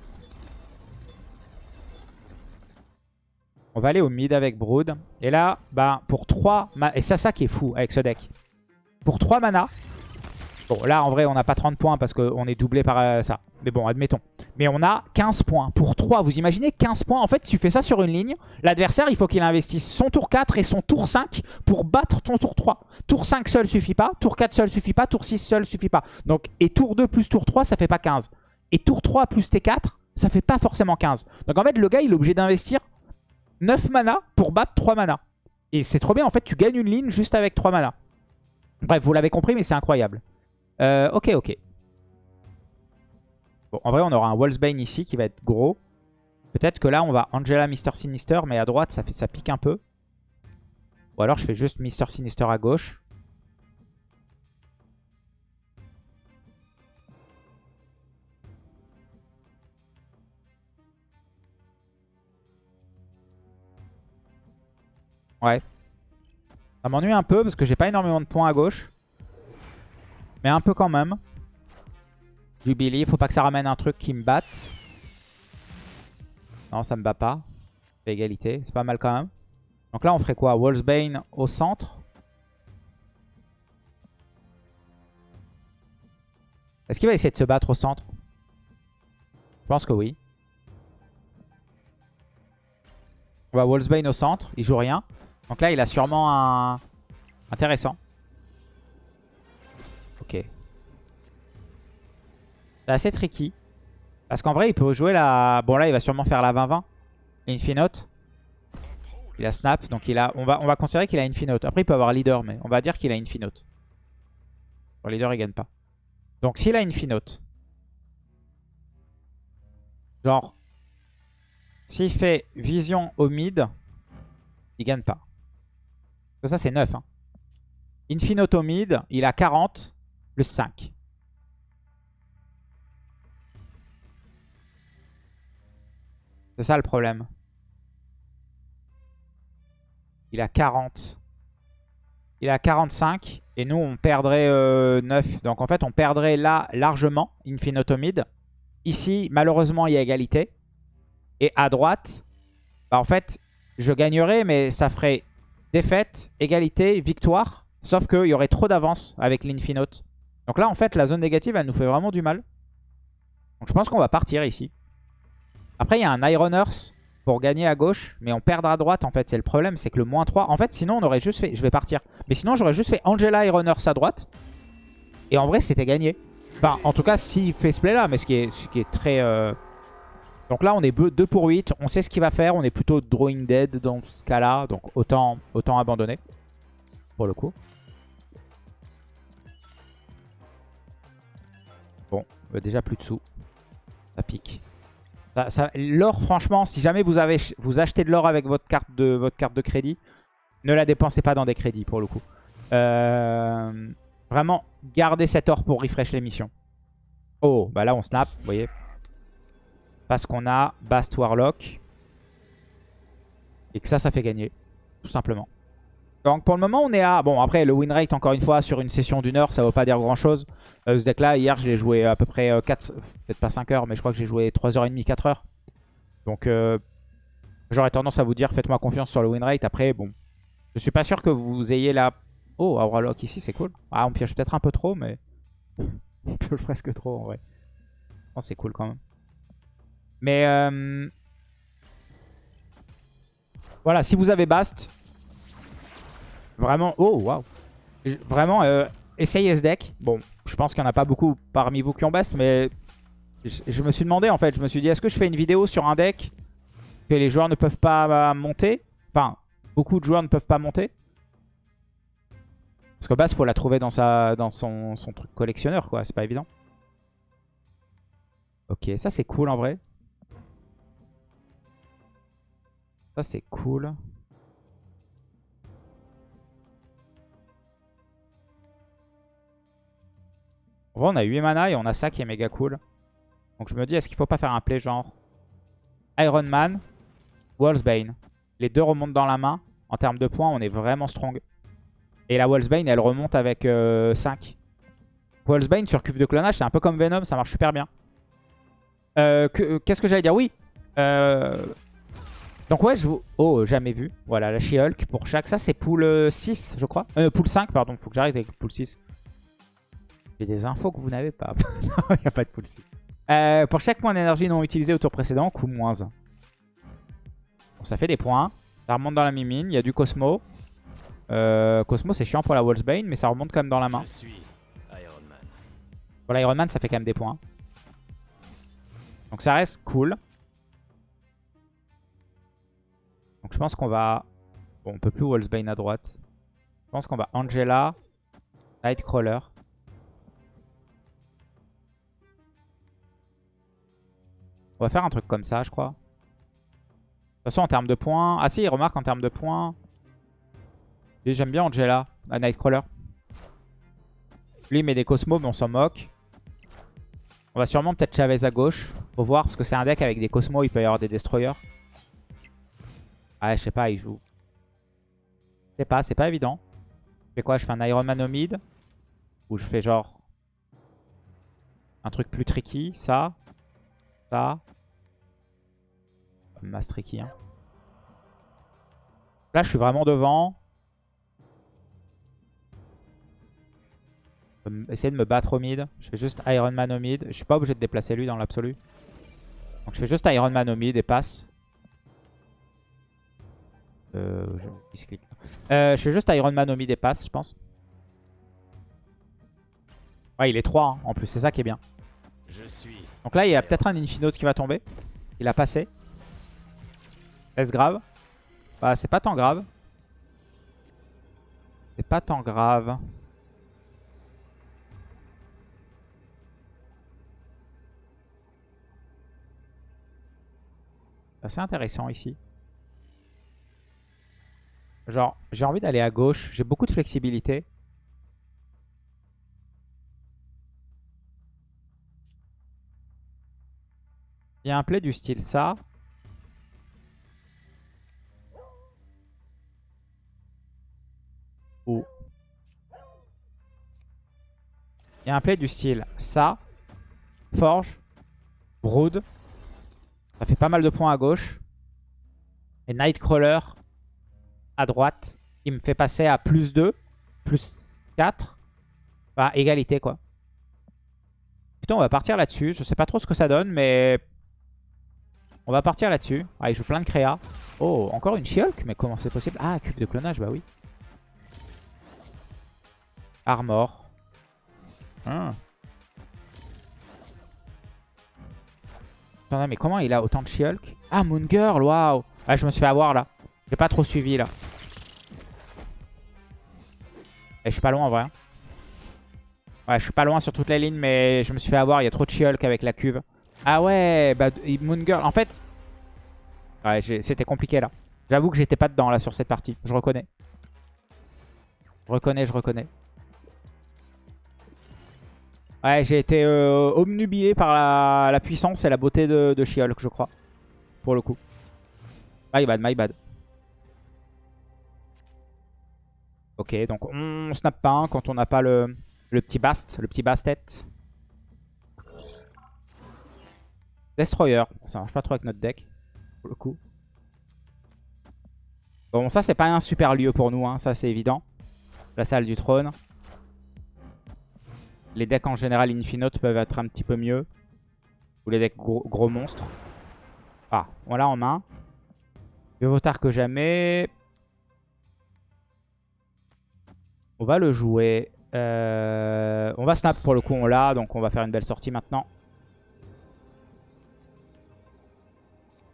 On va aller au mid avec Brood. Et là, bah, pour 3... Et c'est ça qui est fou avec ce deck pour 3 mana. Bon, là, en vrai, on n'a pas 30 points parce qu'on est doublé par euh, ça. Mais bon, admettons. Mais on a 15 points. Pour 3, vous imaginez 15 points En fait, tu fais ça sur une ligne, l'adversaire, il faut qu'il investisse son tour 4 et son tour 5 pour battre ton tour 3. Tour 5 seul suffit pas. Tour 4 seul suffit pas. Tour 6 seul suffit pas. Donc, et tour 2 plus tour 3, ça fait pas 15. Et tour 3 plus T4, ça fait pas forcément 15. Donc, en fait, le gars, il est obligé d'investir 9 mana pour battre 3 mana. Et c'est trop bien. En fait, tu gagnes une ligne juste avec 3 mana. Bref, vous l'avez compris, mais c'est incroyable. Euh, ok, ok. Bon, en vrai, on aura un Wolfsbane ici qui va être gros. Peut-être que là, on va Angela, Mister Sinister, mais à droite, ça, fait, ça pique un peu. Ou alors, je fais juste Mister Sinister à gauche. Ouais. Ça m'ennuie un peu parce que j'ai pas énormément de points à gauche. Mais un peu quand même. Jubilee, faut pas que ça ramène un truc qui me batte. Non, ça me bat pas. égalité, c'est pas mal quand même. Donc là, on ferait quoi? Wolfsbane au centre. Est-ce qu'il va essayer de se battre au centre? Je pense que oui. On va Wolfsbane au centre, il joue rien. Donc là, il a sûrement un... Intéressant. Ok. C'est assez tricky. Parce qu'en vrai, il peut jouer la... Bon, là, il va sûrement faire la 20-20. Infinote. Il a snap, donc il a... On va, on va considérer qu'il a Infinote. Après, il peut avoir leader, mais on va dire qu'il a Infinote. Le leader, il gagne pas. Donc, s'il a Infinote... Genre... S'il fait vision au mid, il gagne pas. Ça, c'est 9. Hein. Mid, il a 40 plus 5. C'est ça le problème. Il a 40. Il a 45. Et nous, on perdrait 9. Euh, Donc en fait, on perdrait là largement mid. Ici, malheureusement, il y a égalité. Et à droite, bah, en fait, je gagnerais, mais ça ferait défaite, égalité, victoire. Sauf qu'il y aurait trop d'avance avec l'Infinote. Donc là, en fait, la zone négative, elle nous fait vraiment du mal. Donc je pense qu'on va partir ici. Après, il y a un Iron Earth pour gagner à gauche. Mais on perdra à droite, en fait. C'est le problème, c'est que le moins 3... En fait, sinon, on aurait juste fait... Je vais partir. Mais sinon, j'aurais juste fait Angela Iron Earth à droite. Et en vrai, c'était gagné. Enfin, en tout cas, s'il fait ce play-là. Mais ce qui est, très... Euh, donc là, on est 2 pour 8. On sait ce qu'il va faire. On est plutôt drawing dead dans ce cas-là. Donc autant, autant abandonner. Pour le coup. Bon, euh, déjà plus de sous. Ça pique. l'or, franchement, si jamais vous, avez, vous achetez de l'or avec votre carte, de, crédit, ne la dépensez pas dans des crédits pour le coup. Euh, vraiment, gardez cet or pour refresh les missions. Oh, bah là on snap, vous voyez. Parce qu'on a Bast Warlock. Et que ça, ça fait gagner. Tout simplement. Donc pour le moment, on est à... Bon, après, le win rate, encore une fois, sur une session d'une heure, ça ne veut pas dire grand-chose. Euh, ce deck-là, hier, je l'ai joué à peu près 4... Euh, peut-être pas 5 heures, mais je crois que j'ai joué 3h30, 4 heures. Donc, euh, j'aurais tendance à vous dire, faites-moi confiance sur le win rate. Après, bon, je suis pas sûr que vous ayez la... Oh, Warlock ici, c'est cool. Ah, on pioche peut-être un peu trop, mais... on pioche presque trop, en vrai. c'est cool quand même. Mais euh, voilà, si vous avez Bast, vraiment, oh waouh, vraiment euh, essayez ce deck. Bon, je pense qu'il n'y en a pas beaucoup parmi vous qui ont Bast, mais je, me suis demandé en fait, je me suis dit, est-ce que je fais une vidéo sur un deck que les joueurs ne peuvent pas monter? Enfin, beaucoup de joueurs ne peuvent pas monter? Parce que Bast, faut la trouver dans, sa, dans son truc collectionneur, quoi. C'est pas évident. Ok, ça c'est cool en vrai. Ça, c'est cool. En vrai, on a 8 mana et on a ça qui est méga cool. Donc je me dis, est-ce qu'il faut pas faire un play genre Iron Man, Wallsbane. Les deux remontent dans la main. En termes de points, on est vraiment strong. Et la Wallsbane, elle remonte avec 5. Euh, Wallsbane sur cube de clonage, c'est un peu comme Venom, ça marche super bien. Euh, qu'est-ce que j'allais dire? Oui, euh, donc ouais, je vous... Oh, jamais vu. Voilà, la She-Hulk pour chaque... Ça, c'est pool 6, je crois. Euh, pool 5, pardon. Faut que j'arrive avec pool 6. J'ai des infos que vous n'avez pas. non, il n'y a pas de pool 6. Euh, pour chaque point d'énergie non utilisé au tour précédent, coût moins 1. Bon, ça fait des points. Ça remonte dans la mimine. Il y a du Cosmo. Euh, Cosmo, c'est chiant pour la Wolfsbane, mais ça remonte quand même dans la main. Pour l'Iron Man, ça fait quand même des points. Donc ça reste cool. Je pense qu'on va... Bon, on peut plus Wolfsbane à droite. Je pense qu'on va Angela, Nightcrawler. On va faire un truc comme ça, je crois. façon, en termes de points... Ah si, il remarque en termes de points... J'aime bien Angela, la Nightcrawler. Lui, il met des Cosmos, mais on s'en moque. On va sûrement peut-être Chavez à gauche. Faut voir, parce que c'est un deck avec des Cosmos, il peut y avoir des Destroyers. Ah, je sais pas, il joue. Je sais pas, c'est pas évident. Je fais quoi? Je fais un Iron Man au mid Ou je fais genre... Un truc plus tricky, ça. Ça. Mass tricky, hein. Là, je suis vraiment devant. essayer de me battre au mid. Je fais juste Iron Man au mid. Je suis pas obligé de déplacer lui dans l'absolu. Donc je fais juste Iron Man au mid et passe. Euh, je... Euh, je fais juste Iron Man au mid et passe, je pense. Ouais, il est 3 hein, en plus, c'est ça qui est bien. Donc là, il y a peut-être un Infinote qui va tomber. Il a passé. Est-ce grave? Bah, c'est pas tant grave. C'est pas tant grave. C'est assez intéressant ici. Genre, j'ai envie d'aller à gauche. J'ai beaucoup de flexibilité. Il y a un play du style ça. Ou... Il y a un play du style ça. Forge. Brood. Ça fait pas mal de points à gauche. Et Nightcrawler à droite. Il me fait passer à plus 2, plus 4. Enfin, égalité quoi. Putain, on va partir là-dessus. Je sais pas trop ce que ça donne, mais... On va partir là-dessus. Ah, il joue plein de créa. Oh, encore une She-Hulk? Mais comment c'est possible? Ah, cube de clonage, bah oui. Armor. Ah. Attendez, mais comment il a autant de She-Hulk? Ah, Moon Girl, waouh Ah, je me suis fait avoir là. J'ai pas trop suivi là. Et je suis pas loin en vrai. Ouais, je suis pas loin sur toute la ligne, mais je me suis fait avoir. Il y a trop de She-Hulk avec la cuve. Ah ouais, bah Moon Girl. En fait, ouais, c'était compliqué là. J'avoue que j'étais pas dedans là sur cette partie. Je reconnais. Je reconnais, je reconnais. Ouais, j'ai été euh, omnubilé par la, puissance et la beauté de, de She-Hulk, je crois. Pour le coup. My bad, my bad. Ok, donc on snap pas quand on n'a pas le, petit bast, le petit bastet. Destroyer. Ça marche pas trop avec notre deck, pour le coup. Bon, ça, c'est pas un super lieu pour nous, hein, ça, c'est évident. La salle du trône. Les decks en général Infinote peuvent être un petit peu mieux. Ou les decks gros, monstres. Ah, on l'a en main. Mieux vaut tard que jamais. On va le jouer. Euh, on va snap pour le coup, on l'a. Donc on va faire une belle sortie maintenant.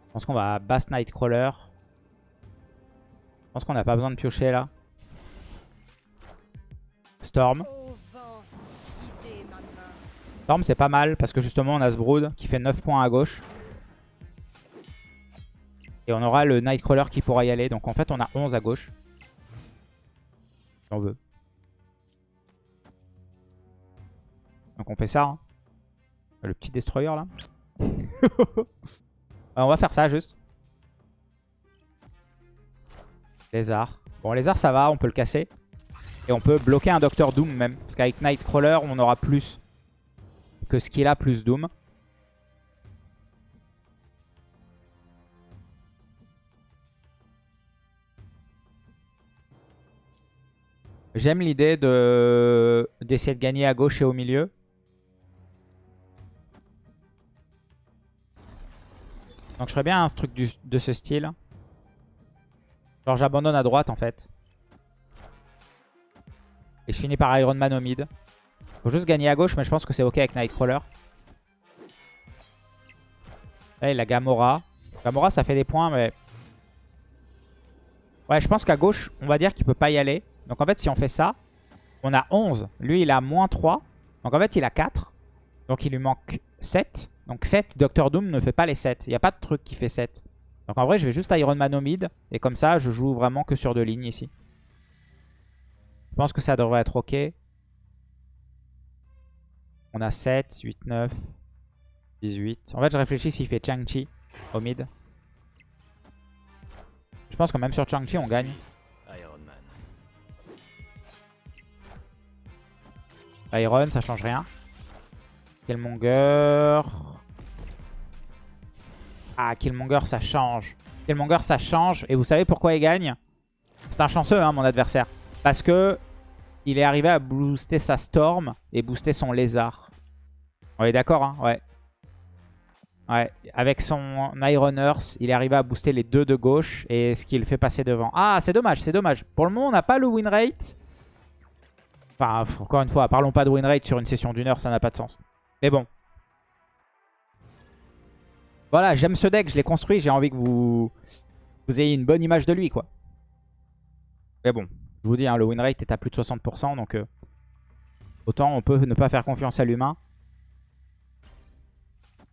Je pense qu'on va Bass Nightcrawler. Je pense qu'on n'a pas besoin de piocher là. Storm. Storm c'est pas mal parce que justement on a ce Brood qui fait 9 points à gauche. Et on aura le Nightcrawler qui pourra y aller. Donc en fait on a 11 à gauche. Si on veut. Donc on fait ça. Hein. Le petit destroyer là. on va faire ça juste. Lézard. Bon lézard ça va, on peut le casser. Et on peut bloquer un Docteur Doom même. Parce qu'avec Nightcrawler on aura plus que ce qu'il a plus Doom. J'aime l'idée d'essayer de gagner à gauche et au milieu. Donc je ferais bien un truc de ce style. Genre j'abandonne à droite en fait. Et je finis par Iron Man au mid. Faut juste gagner à gauche mais je pense que c'est ok avec Nightcrawler. Là il a Gamora. Gamora ça fait des points mais... Ouais je pense qu'à gauche on va dire qu'il peut pas y aller. Donc en fait si on fait ça, on a 11. Lui il a moins 3. Donc en fait il a 4. Donc il lui manque 7. Donc 7, Doctor Doom ne fait pas les 7. Il n'y a pas de truc qui fait 7. Donc en vrai, je vais juste Iron Man au mid. Et comme ça, je joue vraiment que sur deux lignes ici. Je pense que ça devrait être ok. On a 7, 8, 9, 18. En fait, je réfléchis s'il fait Chang-Chi au mid. Je pense que même sur Chang-Chi, on gagne. Iron Man. Iron, ça change rien. Killmonger. Ah, Killmonger, ça change. Killmonger, ça change. Et vous savez pourquoi il gagne? C'est un chanceux, hein, mon adversaire. Parce que il est arrivé à booster sa Storm et booster son Lézard. On est d'accord, hein? Ouais. Ouais, avec son Iron Earth, il est arrivé à booster les deux de gauche et ce qui le fait passer devant. Ah, c'est dommage, c'est dommage. Pour le moment, on n'a pas le win rate. Enfin, encore une fois, parlons pas de win rate sur une session d'une heure, ça n'a pas de sens. Mais bon. Voilà, j'aime ce deck, je l'ai construit, j'ai envie que vous... vous ayez une bonne image de lui, quoi. Mais bon, je vous dis, hein, le win rate est à plus de 60%, donc euh, autant on peut ne pas faire confiance à l'humain.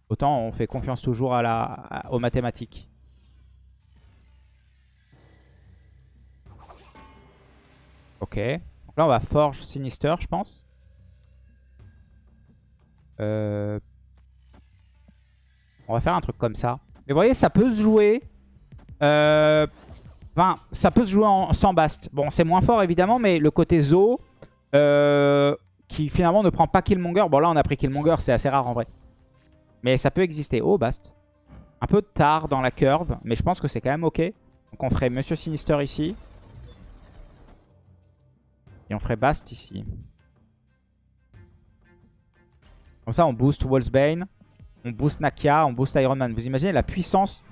Autant on fait confiance toujours à la, aux mathématiques. Ok. Donc là, on va Forge Sinister, je pense. Euh, On va faire un truc comme ça. Mais vous voyez, ça peut se jouer... Euh... Enfin, ça peut se jouer sans Bast. Bon, c'est moins fort, évidemment, mais le côté Zo... euh, Qui finalement ne prend pas Killmonger. Bon, là, on a pris Killmonger, c'est assez rare en vrai. Mais ça peut exister. Oh, Bast. Un peu tard dans la curve, mais je pense que c'est quand même ok. Donc on ferait Monsieur Sinister ici. Et on ferait Bast ici. Comme ça, on booste Wolfsbane. On booste Nakia, on booste Iron Man. Vous imaginez la puissance?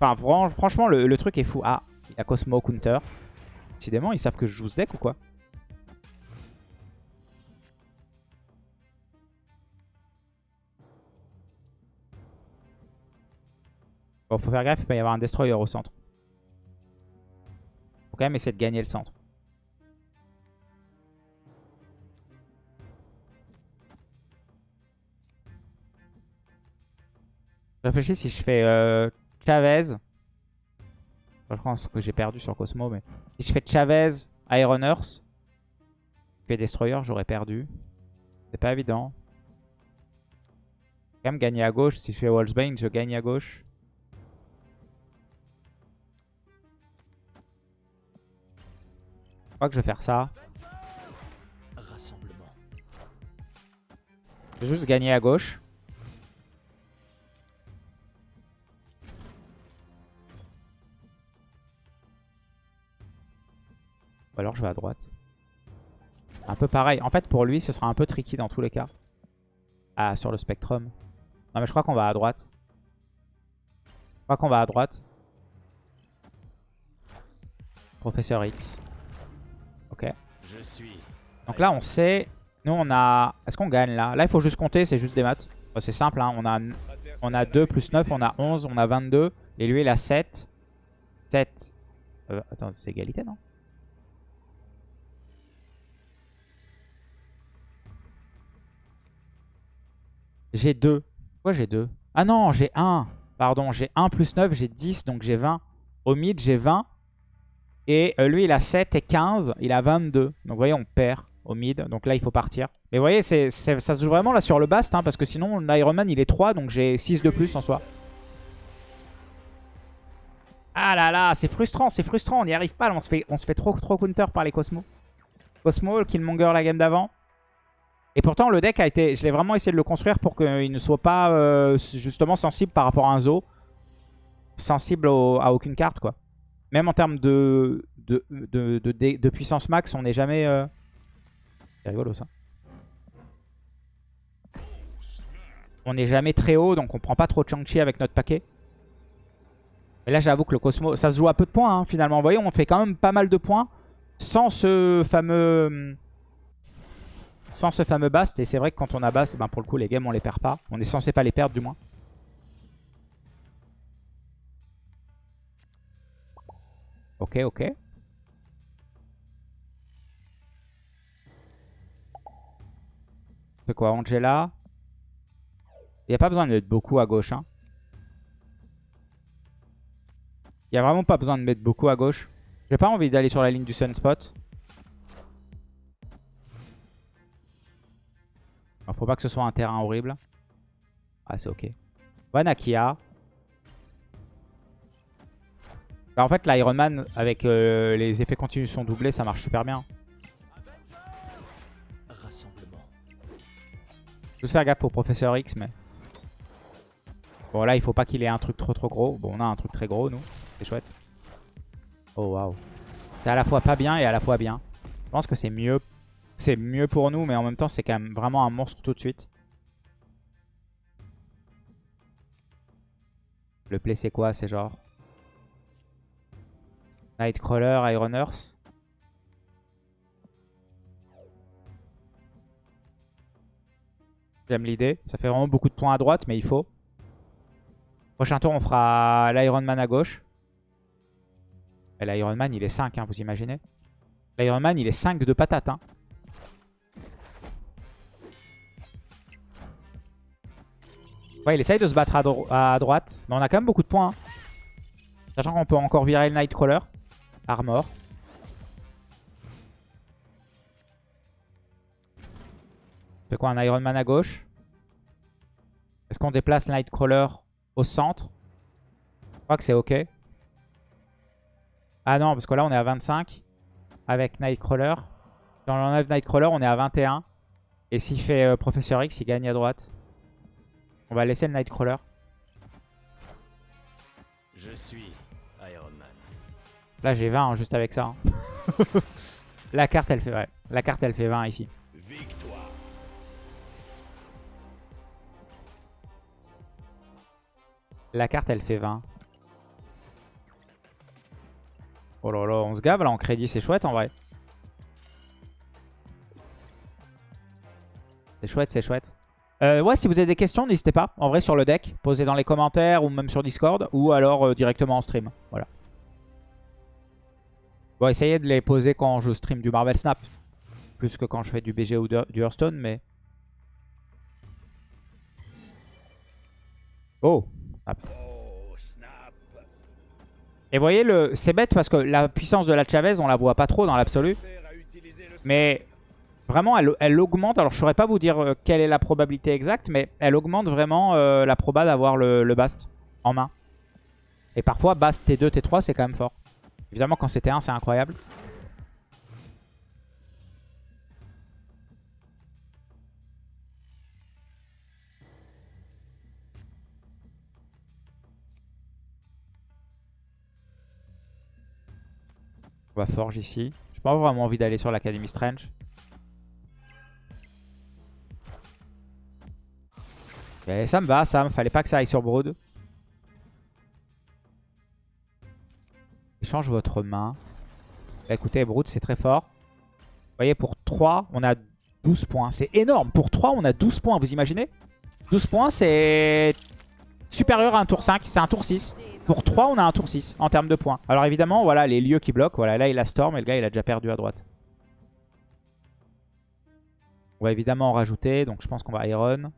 Enfin, fran- franchement, le, le truc est fou. Ah, il y a Cosmo Counter. Décidément, ils savent que je joue ce deck ou quoi? Bon, faut faire gaffe, il peut y avoir un Destroyer au centre. Faut quand même essayer de gagner le centre. Je réfléchis si je fais euh, Chavez. Je pense que j'ai perdu sur Cosmo, mais si je fais Chavez, Iron Earth, je fais Destroyer, j'aurais perdu. C'est pas évident. Quand même gagner à gauche. Si je fais Wolfsbane, je gagne à gauche. Je crois que je vais faire ça. Je vais juste gagner à gauche. Ou alors je vais à droite. Un peu pareil. En fait, pour lui, ce sera un peu tricky dans tous les cas. Ah, sur le Spectrum. Non, mais je crois qu'on va à droite. Je crois qu'on va à droite. Professeur X. Ok. Je suis. Donc là, on sait... Nous, on a... Est-ce qu'on gagne là? Là, il faut juste compter, c'est juste des maths. C'est simple, hein. on, a... on a 2 plus 9, on a 11, on a 22. Et lui, il a 7. 7. Euh, attends, c'est égalité, non? J'ai 2. Pourquoi j'ai 2 Ah non, j'ai 1. Pardon, j'ai 1 plus 9, j'ai 10, donc j'ai 20. Au mid, j'ai 20. Et euh, lui, il a 7 et 15. Il a 22. Donc, vous voyez, on perd au mid. Donc là, il faut partir. Mais vous voyez, ça se joue vraiment là sur le bast. hein, parce que sinon, l'Iron Man, il est 3. Donc j'ai 6 de plus en soi. Ah là là, c'est frustrant, c'est frustrant. On n'y arrive pas. là, on, se fait, trop, trop counter par les Cosmo. Cosmo, Killmonger la game d'avant. Et pourtant, le deck a été... Je l'ai vraiment essayé de le construire pour qu'il ne soit pas euh, justement sensible par rapport à un Zo. Sensible à aucune carte, quoi. Même en termes de, de, de, puissance max, on n'est jamais... euh, C'est rigolo, ça. On n'est jamais très haut, donc on prend pas trop de Chang-Chi avec notre paquet. Et là, j'avoue que le Cosmo... Ça se joue à peu de points, hein, finalement. Vous voyez, on fait quand même pas mal de points sans ce fameux... sans ce fameux bast. Et c'est vrai que quand on a bast, ben pour le coup, les games, on les perd pas. On est censé pas les perdre, du moins. Ok, ok. Fait quoi Angela? Il n'y a pas besoin d'être beaucoup à gauche. Hein. Il n'y a vraiment pas besoin de mettre beaucoup à gauche. J'ai pas envie d'aller sur la ligne du sunspot. Faut pas que ce soit un terrain horrible. Ah, c'est ok. Vanakia. Bah, en fait, l'Iron Man, avec euh, les effets continus sont doublés, ça marche super bien. Je vais faire gaffe au Professeur X, mais... Bon, là, il faut pas qu'il ait un truc trop trop gros. Bon, on a un truc très gros, nous. C'est chouette. Oh, waouh. C'est à la fois pas bien et à la fois bien. Je pense que c'est mieux. C'est mieux pour nous, mais en même temps, c'est quand même vraiment un monstre tout de suite. Le play, c'est quoi C'est genre... Nightcrawler, Iron Earth? J'aime l'idée. Ça fait vraiment beaucoup de points à droite, mais il faut. Prochain tour, on fera l'Iron Man à gauche. L'Iron Man, il est 5, hein, vous imaginez L'Iron Man, il est 5 de patate. Hein. Ouais, il essaye de se battre à, droite. Mais on a quand même beaucoup de points. Hein. Sachant qu'on peut encore virer le Nightcrawler. Armor. fait quoi Un Iron Man à gauche? Est-ce qu'on déplace Nightcrawler au centre? Je crois que c'est ok. Ah non, parce que là on est à 25 avec Nightcrawler. Si on enlève Nightcrawler, on est à 21. Et s'il fait euh, Professeur X, il gagne à droite. On va laisser le Nightcrawler. Je suis Iron Man. Là j'ai 20 hein, juste avec ça. Hein. la carte elle fait ouais. La carte elle fait 20 ici. La carte, elle fait 20. Oh là là, on se gave là en crédit, c'est chouette en vrai. C'est chouette, c'est chouette. Euh, ouais, si vous avez des questions, n'hésitez pas. En vrai, sur le deck, posez dans les commentaires ou même sur Discord. Ou alors euh, directement en stream. Voilà. Bon, essayez de les poser quand je stream du Marvel Snap. Plus que quand je fais du BG ou du Hearthstone, mais... Oh et vous voyez, le... c'est bête parce que la puissance de la Chavez, on la voit pas trop dans l'absolu. Mais vraiment, elle, augmente. Alors, je saurais pas vous dire euh, quelle est la probabilité exacte, mais elle augmente vraiment euh, la proba d'avoir le, le, Bast en main. Et parfois, Bast T2, T3, c'est quand même fort. Évidemment, quand c'est T1, c'est incroyable. On va forge ici. J'ai pas vraiment envie d'aller sur l'Académie Strange. Ça me va, ça me fallait pas que ça aille sur Brood. Échange votre main. Bah, écoutez, Brood c'est très fort. Vous voyez, pour 3, on a 12 points. C'est énorme. Pour 3, on a 12 points, vous imaginez? 12 points, c'est supérieur à un tour 5. C'est un tour 6. Pour 3, on a un tour 6 en termes de points. Alors évidemment, voilà les lieux qui bloquent. Voilà, là, il a Storm et le gars, il a déjà perdu à droite. On va évidemment en rajouter. Donc je pense qu'on va Iron.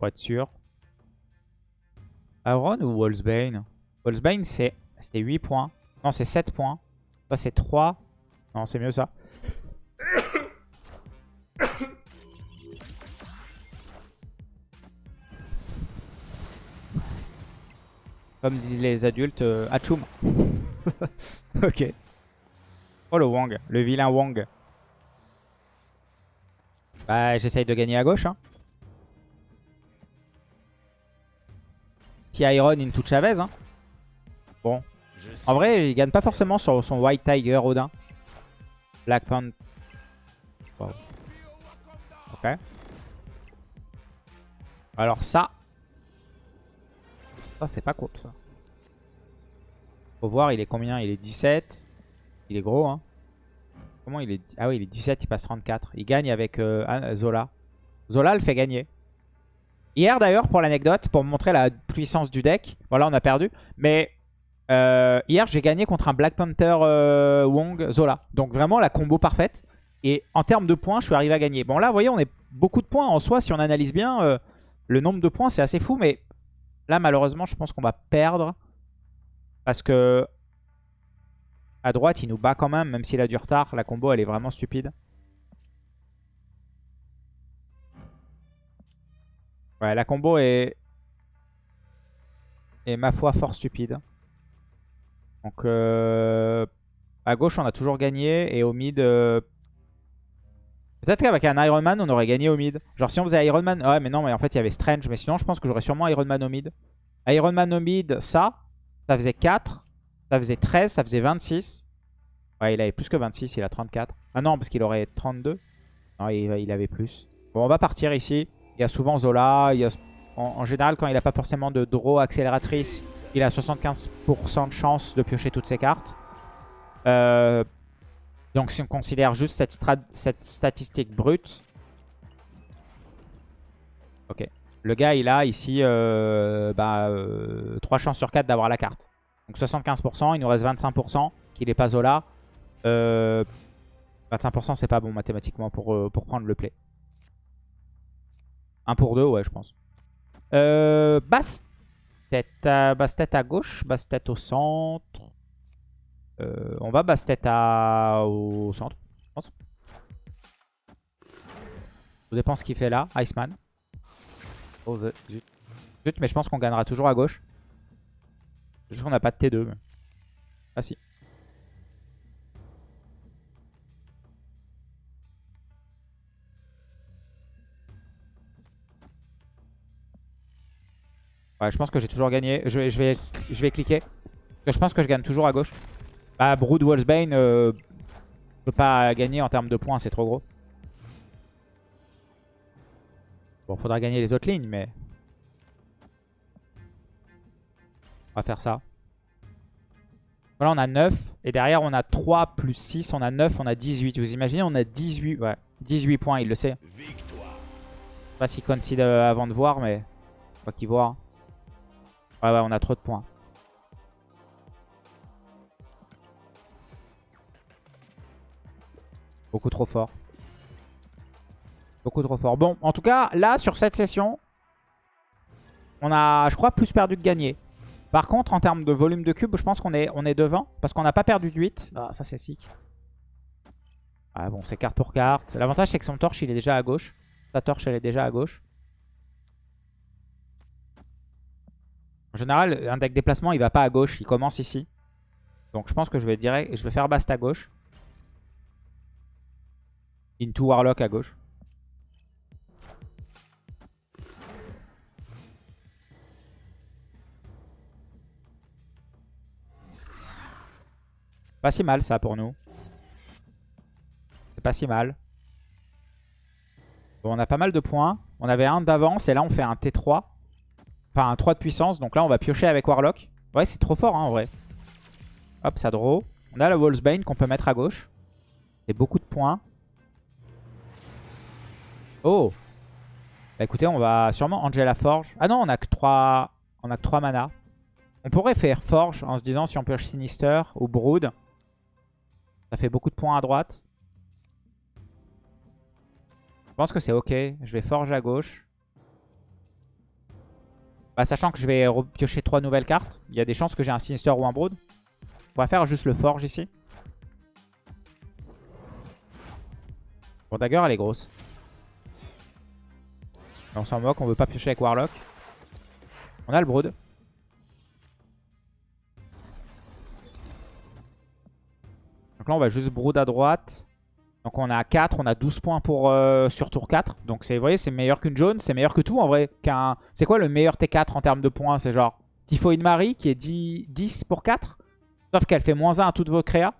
Pour être sûr. Iron ou Wolfsbane? Wolfsbane, c'est 8 points. Non, c'est 7 points. Ça, c'est 3. Non, c'est mieux ça. Comme disent les adultes, euh, ok. Oh le Wang, le vilain Wang. Bah j'essaye de gagner à gauche. Hein. Iron into Chavez. Hein. Bon. En vrai, il gagne pas forcément sur son White Tiger Odin. Black Panther. Ok. Alors ça, ça, c'est pas cool, ça. Faut voir, il est combien? Il est 17. Il est gros, hein. Comment il est Ah oui, il est 17, il passe 34. Il gagne avec euh, Zola. Zola le fait gagner. Hier, d'ailleurs, pour l'anecdote, pour montrer la puissance du deck. Voilà, on a perdu. Mais euh, hier, j'ai gagné contre un Black Panther euh, Wong Zola. Donc vraiment la combo parfaite. Et en termes de points, je suis arrivé à gagner. Bon, là, vous voyez, on est beaucoup de points en soi. Si on analyse bien, le nombre de points, c'est assez fou. Mais Là, malheureusement, je pense qu'on va perdre. Parce que à droite, il nous bat quand même, même s'il a du retard. La combo, elle est vraiment stupide. Ouais, la combo est... est ma foi fort stupide. Donc, euh, à gauche, on a toujours gagné. Et au mid... euh, Peut-être qu'avec un Iron Man, on aurait gagné au mid. Genre, si on faisait Iron Man... Ouais, mais non, mais en fait, il y avait Strange. Mais sinon, je pense que j'aurais sûrement Iron Man au mid. Iron Man au mid, ça, ça faisait 4. Ça faisait 13, ça faisait 26. Ouais, il avait plus que 26, il a 34. Ah non, parce qu'il aurait 32. Non, il, il avait plus. Bon, on va partir ici. Il y a souvent Zola. En, général, quand il n'a pas forcément de draw accélératrice, il a 75% de chance de piocher toutes ses cartes. Euh, donc si on considère juste cette, statistique brute. Ok. Le gars, il a ici euh, bah, euh, 3 chances sur 4 d'avoir la carte. Donc 75%, il nous reste 25% qu'il n'est pas Zola. Euh, 25% c'est pas bon mathématiquement pour prendre le play. 1 pour 2, ouais je pense. Euh, Bastet, à, Bastet à gauche, Bastet au centre. Euh, on va Bastet à... au centre, je pense. Ça dépend ce qu'il fait là, Iceman. Oh, zut. Mais je pense qu'on gagnera toujours à gauche. Juste qu'on n'a pas de T2. mais- Ah si. Ouais, je pense que j'ai toujours gagné. Je vais, je vais, je vais cliquer. Je pense que je gagne toujours à gauche. Bah, Brood Wolfsbane, euh, je peux pas gagner en termes de points, c'est trop gros. Bon, faudra gagner les autres lignes, mais... On va faire ça. Voilà, on a 9. Et derrière, on a 3 plus 6. On a 9, on a 18. Vous imaginez, on a 18. Ouais, 18 points, il le sait. Je sais pas s'il concede euh, avant de voir, mais... Faut qu'il voit. hein. Ouais, ouais, on a trop de points. Beaucoup trop fort. Beaucoup trop fort. Bon, en tout cas, là, sur cette session, on a, je crois, plus perdu que gagné. Par contre, en termes de volume de cubes, je pense qu'on est, devant. Parce qu'on n'a pas perdu de 8. Ah, ça, c'est sick. Ah bon, c'est carte pour carte. L'avantage, c'est que son torche, il est déjà à gauche. Sa torche, elle est déjà à gauche. En général, un deck déplacement, il va pas à gauche. Il commence ici. Donc, je pense que je vais direct, je vais faire Bast à gauche. Into Warlock à gauche. Pas si mal ça pour nous. C'est pas si mal. Bon, on a pas mal de points. On avait un d'avance et là on fait un T3. Enfin un 3 de puissance. Donc là on va piocher avec Warlock. Ouais c'est trop fort hein, en vrai. Hop ça draw. On a la Wolfsbane qu'on peut mettre à gauche. C'est beaucoup de points. Oh Bah écoutez on va sûrement Angela Forge. Ah non on a que 3, on a que 3 mana. On pourrait faire Forge en se disant si on pioche Sinister ou Brood. Ça fait beaucoup de points à droite. Je pense que c'est ok. Je vais Forge à gauche. Bah, sachant que je vais piocher 3 nouvelles cartes. Il y a des chances que j'ai un Sinister ou un Brood. On va faire juste le Forge ici. Bon, Dagger, elle est grosse. On s'en moque, on veut pas piocher avec Warlock. On a le Brood. Donc là, on va juste Brood à droite. Donc on a 4, on a 12 points pour, euh, sur tour 4. Donc c'est, vous voyez, c'est meilleur qu'une jaune, c'est meilleur que tout en vrai. C'est quoi le meilleur T4 en termes de points? C'est genre Typhoid Marie qui est 10, 10 pour 4. Sauf qu'elle fait moins 1 à toutes vos créas.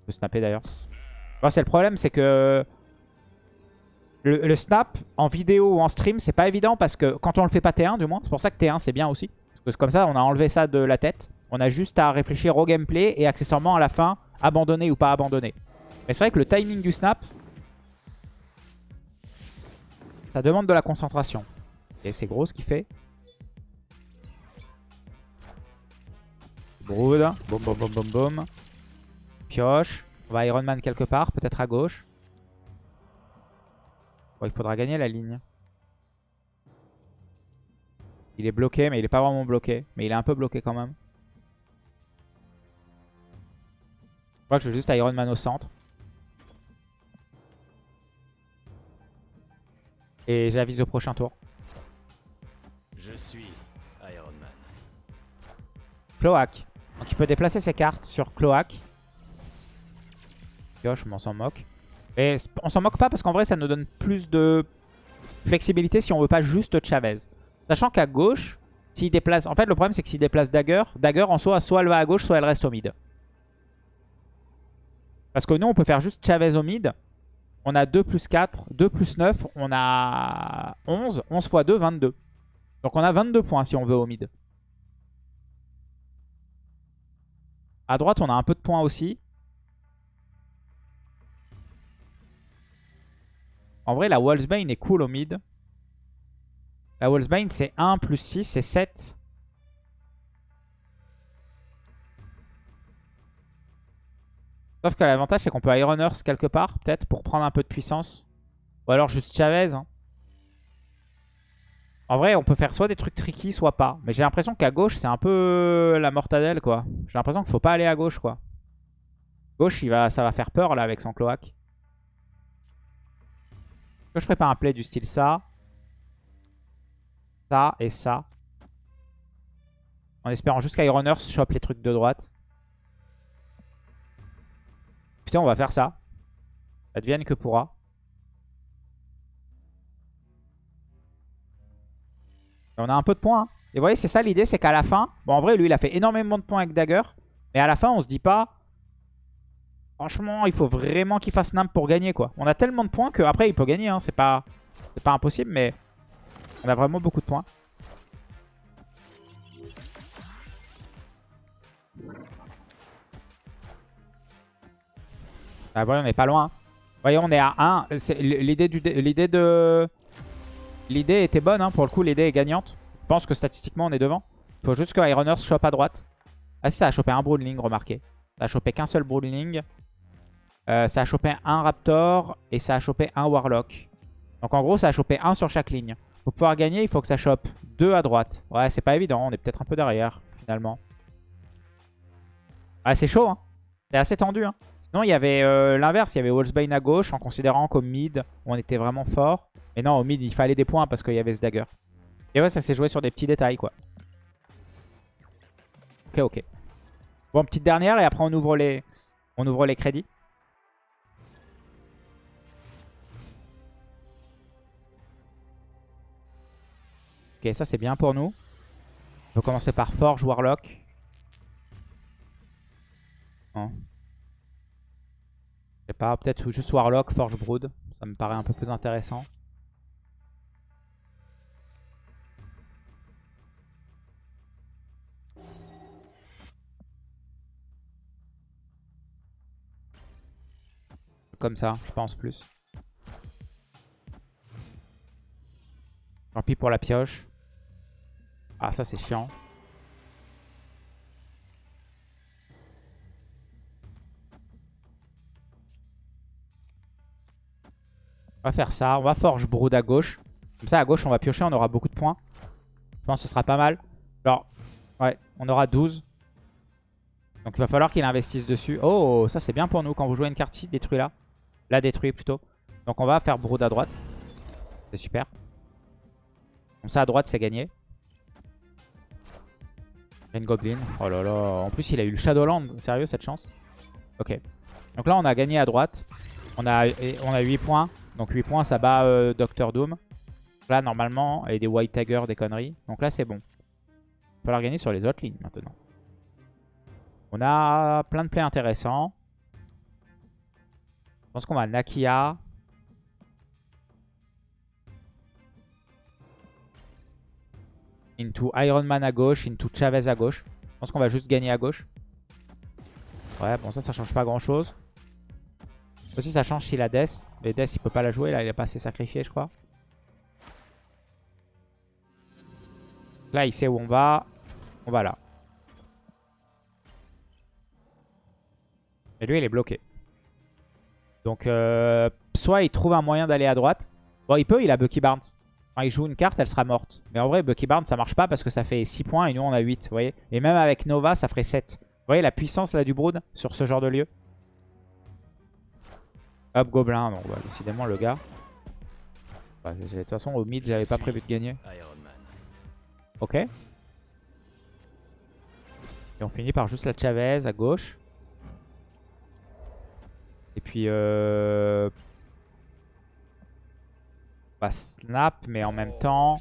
Je peux snapper d'ailleurs. C'est le problème, c'est que le, le snap en vidéo ou en stream, c'est pas évident parce que quand on le fait pas T1 du moins, c'est pour ça que T1 c'est bien aussi. Parce que comme ça, on a enlevé ça de la tête. On a juste à réfléchir au gameplay et accessoirement à la fin, abandonner ou pas abandonner. Mais c'est vrai que le timing du snap, ça demande de la concentration. Et c'est gros ce qu'il fait. Brood. Boum, boum, boum, boum, boum. Pioche. On va Iron Man quelque part, peut-être à gauche. Bon, il faudra gagner la ligne. Il est bloqué, mais il est pas vraiment bloqué. Mais il est un peu bloqué quand même. Je crois que je vais juste Iron Man au centre. Et j'avise au prochain tour. Je suis Iron Man. Cloak. Donc il peut déplacer ses cartes sur Cloak. Gauche, mais on s'en moque. Et on s'en moque pas parce qu'en vrai ça nous donne plus de flexibilité si on veut pas juste Chavez. Sachant qu'à gauche, s'il déplace... En fait le problème c'est que s'il déplace Dagger, Dagger en soi, soit elle va à gauche, soit elle reste au mid. Parce que nous on peut faire juste Chavez au mid. On a 2 plus 4, 2 plus 9, on a 11. 11 x 2, 22. Donc on a 22 points si on veut au mid. À droite, on a un peu de points aussi. En vrai, la Wallsbane est cool au mid. La Wallsbane, c'est 1 plus 6, c'est 7. Sauf que l'avantage, c'est qu'on peut Iron Earth quelque part, peut-être, pour prendre un peu de puissance. Ou alors juste Chavez. Hein. En vrai, on peut faire soit des trucs tricky, soit pas. Mais j'ai l'impression qu'à gauche, c'est un peu la mortadelle, quoi. J'ai l'impression qu'il faut pas aller à gauche, quoi. Gauche, il va, ça va faire peur, là, avec son cloaque. Je ferais pas un play du style ça? Ça et ça. En espérant juste qu'Iron Earth chope les trucs de droite. Putain, on va faire ça. Advienne que pourra. on a un peu de points. Hein. Et vous voyez, c'est ça l'idée, c'est qu'à la fin... Bon, en vrai, lui, il a fait énormément de points avec Dagger. Mais à la fin, on se dit pas... Franchement, il faut vraiment qu'il fasse Nimp pour gagner, quoi. On a tellement de points qu'après, il peut gagner. Hein. C'est pas... pas impossible, mais... On a vraiment beaucoup de points. Ah, voyez, on est pas loin. Voyez, on est à 1. L'idée de... L'idée était bonne, hein, pour le coup, l'idée est gagnante. Je pense que statistiquement, on est devant. Il faut juste que Iron Earth chope à droite. Ah si, ça a chopé un Broodling, remarquez. Ça a chopé qu'un seul Broodling. Euh, ça a chopé un Raptor et ça a chopé un Warlock. Donc en gros, ça a chopé un sur chaque ligne. Pour pouvoir gagner, il faut que ça chope deux à droite. Ouais, c'est pas évident. On est peut-être un peu derrière, finalement. Ah, c'est chaud, hein. C'est assez tendu, hein. Sinon, il y avait euh, l'inverse. Il y avait Wolfsbane à gauche, en considérant qu'au mid, on était vraiment fort. Mais non, au mid, il fallait des points parce qu'il y avait ce dagger. Et ouais, ça s'est joué sur des petits détails, quoi. Ok, ok. Bon, petite dernière et après on ouvre les, on ouvre les crédits. Ok, ça c'est bien pour nous. On va commencer par Forge, Warlock. Non. Je sais pas, peut-être juste Warlock, Forge, Brood. Ça me paraît un peu plus intéressant. Comme ça, je pense plus. Tant pis pour la pioche. Ah, ça c'est chiant. On va faire ça. On va forge Brood à gauche. Comme ça, à gauche, on va piocher. On aura beaucoup de points. Je pense que ce sera pas mal. Alors, ouais, on aura 12. Donc il va falloir qu'il investisse dessus. Oh, ça c'est bien pour nous. Quand vous jouez une carte ici, détruis-la. La détruit plutôt. Donc on va faire Brood à droite. C'est super. Comme ça à droite c'est gagné. Green Goblin. Oh là là. En plus il a eu le Shadowland. Sérieux cette chance? Ok. Donc là on a gagné à droite. On a, on a 8 points. Donc 8 points ça bat euh, Doctor Doom. Là normalement, et des White Tiger, des conneries. Donc là c'est bon. Il va falloir gagner sur les autres lignes maintenant. On a plein de plays intéressants. Je pense qu'on va Nakia. Into Iron Man à gauche, into Chavez à gauche. Je pense qu'on va juste gagner à gauche. Ouais, bon ça, ça change pas grand chose. Aussi, ça change s'il a Death. Mais Death, il peut pas la jouer. Là, il a pas assez sacrifié, je crois. Là, il sait où on va. On va là. Et lui, il est bloqué. Donc, euh, soit il trouve un moyen d'aller à droite. Bon, il peut, il a Bucky Barnes. quand il joue une carte, elle sera morte. Mais en vrai, Bucky Barnes, ça marche pas parce que ça fait 6 points et nous, on a 8. Vous voyez Et même avec Nova, ça ferait 7. Vous voyez la puissance là du Brood sur ce genre de lieu Hop, Gobelin. Donc, bah, décidément, le gars. Bah, de toute façon, au mid, j'avais pas prévu de gagner. Ok. Et on finit par juste la Chavez à gauche. Et puis... Euh... On va snap, mais en même temps...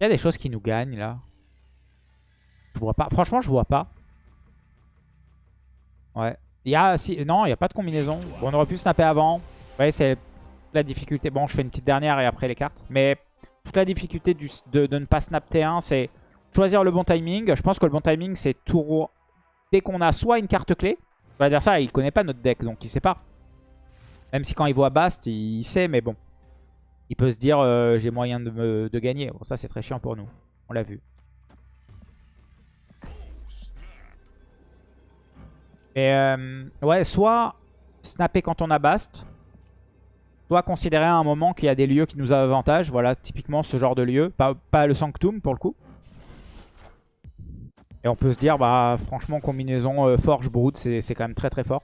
Il y a des choses qui nous gagnent, là. Je vois pas. Franchement, je vois pas. Ouais. Il y. Non, il n'y a pas de combinaison. On aurait pu snapper avant. Ouais, c'est la difficulté. Bon, je fais une petite dernière et après les cartes. Mais toute la difficulté de, ne pas snap T1, c'est choisir le bon timing. Je pense que le bon timing, c'est tour... Dès qu'on a soit une carte clé, l'adversaire, il connaît pas notre deck, donc il sait pas. Même si quand il voit Bast, il sait, mais bon. Il peut se dire, euh, j'ai moyen de, de gagner. Bon, ça, c'est très chiant pour nous. On l'a vu. Et euh, ouais, soit snapper quand on a Bast, soit considérer à un moment qu'il y a des lieux qui nous avantage. Voilà, typiquement ce genre de lieu. Pas, pas le Sanctum pour le coup. Et on peut se dire, bah franchement, combinaison euh, Forge Brood, c'est quand même très très fort.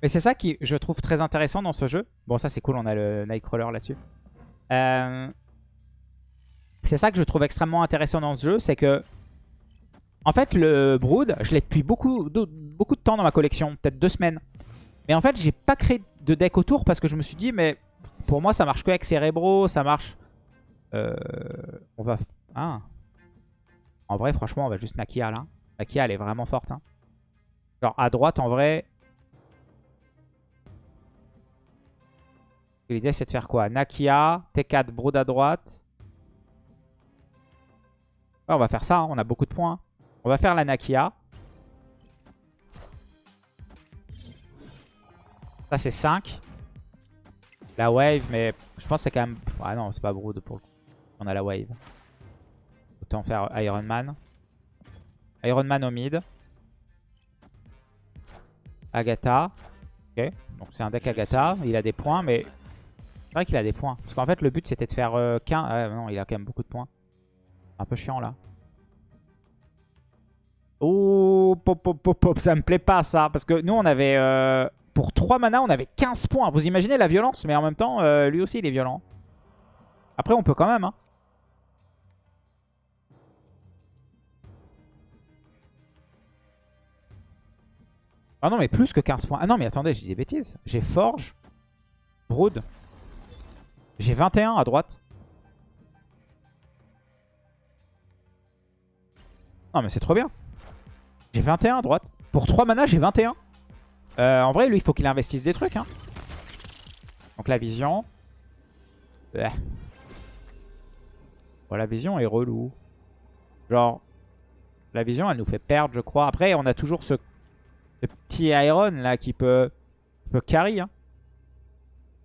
Mais c'est ça qui, je trouve très intéressant dans ce jeu. Bon, ça c'est cool, on a le Nightcrawler là-dessus. Euh, c'est ça que je trouve extrêmement intéressant dans ce jeu, c'est que... En fait, le Brood, je l'ai depuis beaucoup de, temps dans ma collection, peut-être deux semaines. Mais en fait, j'ai pas créé de deck autour parce que je me suis dit, mais pour moi, ça marche que avec Cerebro, ça marche... Euh, on va... Ah. En vrai, franchement, on va juste Nakia là. Nakia, elle est vraiment forte. Hein. Genre, à droite, en vrai... L'idée, c'est de faire quoi? Nakia, T4, Brood à droite. Ouais, on va faire ça, hein. on a beaucoup de points. On va faire la Nakia. Ça, c'est 5. La wave, mais je pense que c'est quand même... Ah non, c'est pas Brood pour le coup. On a la wave. Autant faire Iron Man. Iron Man au mid. Agatha. Ok, donc c'est un deck Agatha. Il a des points, mais... C'est vrai qu'il a des points. Parce qu'en fait, le but, c'était de faire euh, 15... Ah, non, il a quand même beaucoup de points. Un peu chiant, là. Oh, pop, pop, pop, pop. Ça me plaît pas, ça. Parce que nous, on avait... Euh, pour 3 mana, on avait 15 points. Vous imaginez la violence, mais en même temps, euh, lui aussi, il est violent. Après, on peut quand même. Hein. Ah non, mais plus que 15 points. Ah non, mais attendez, j'ai des bêtises. J'ai Forge, Brood. J'ai 21 à droite. Non, mais c'est trop bien. J'ai 21 à droite. Pour 3 mana, j'ai 21. Euh, en vrai, lui, il faut qu'il investisse des trucs. Hein. Donc la vision. Bon, la vision est relou. Genre, la vision, elle nous fait perdre, je crois. Après, on a toujours ce, petit Iron là qui peut, peut carry. Hein.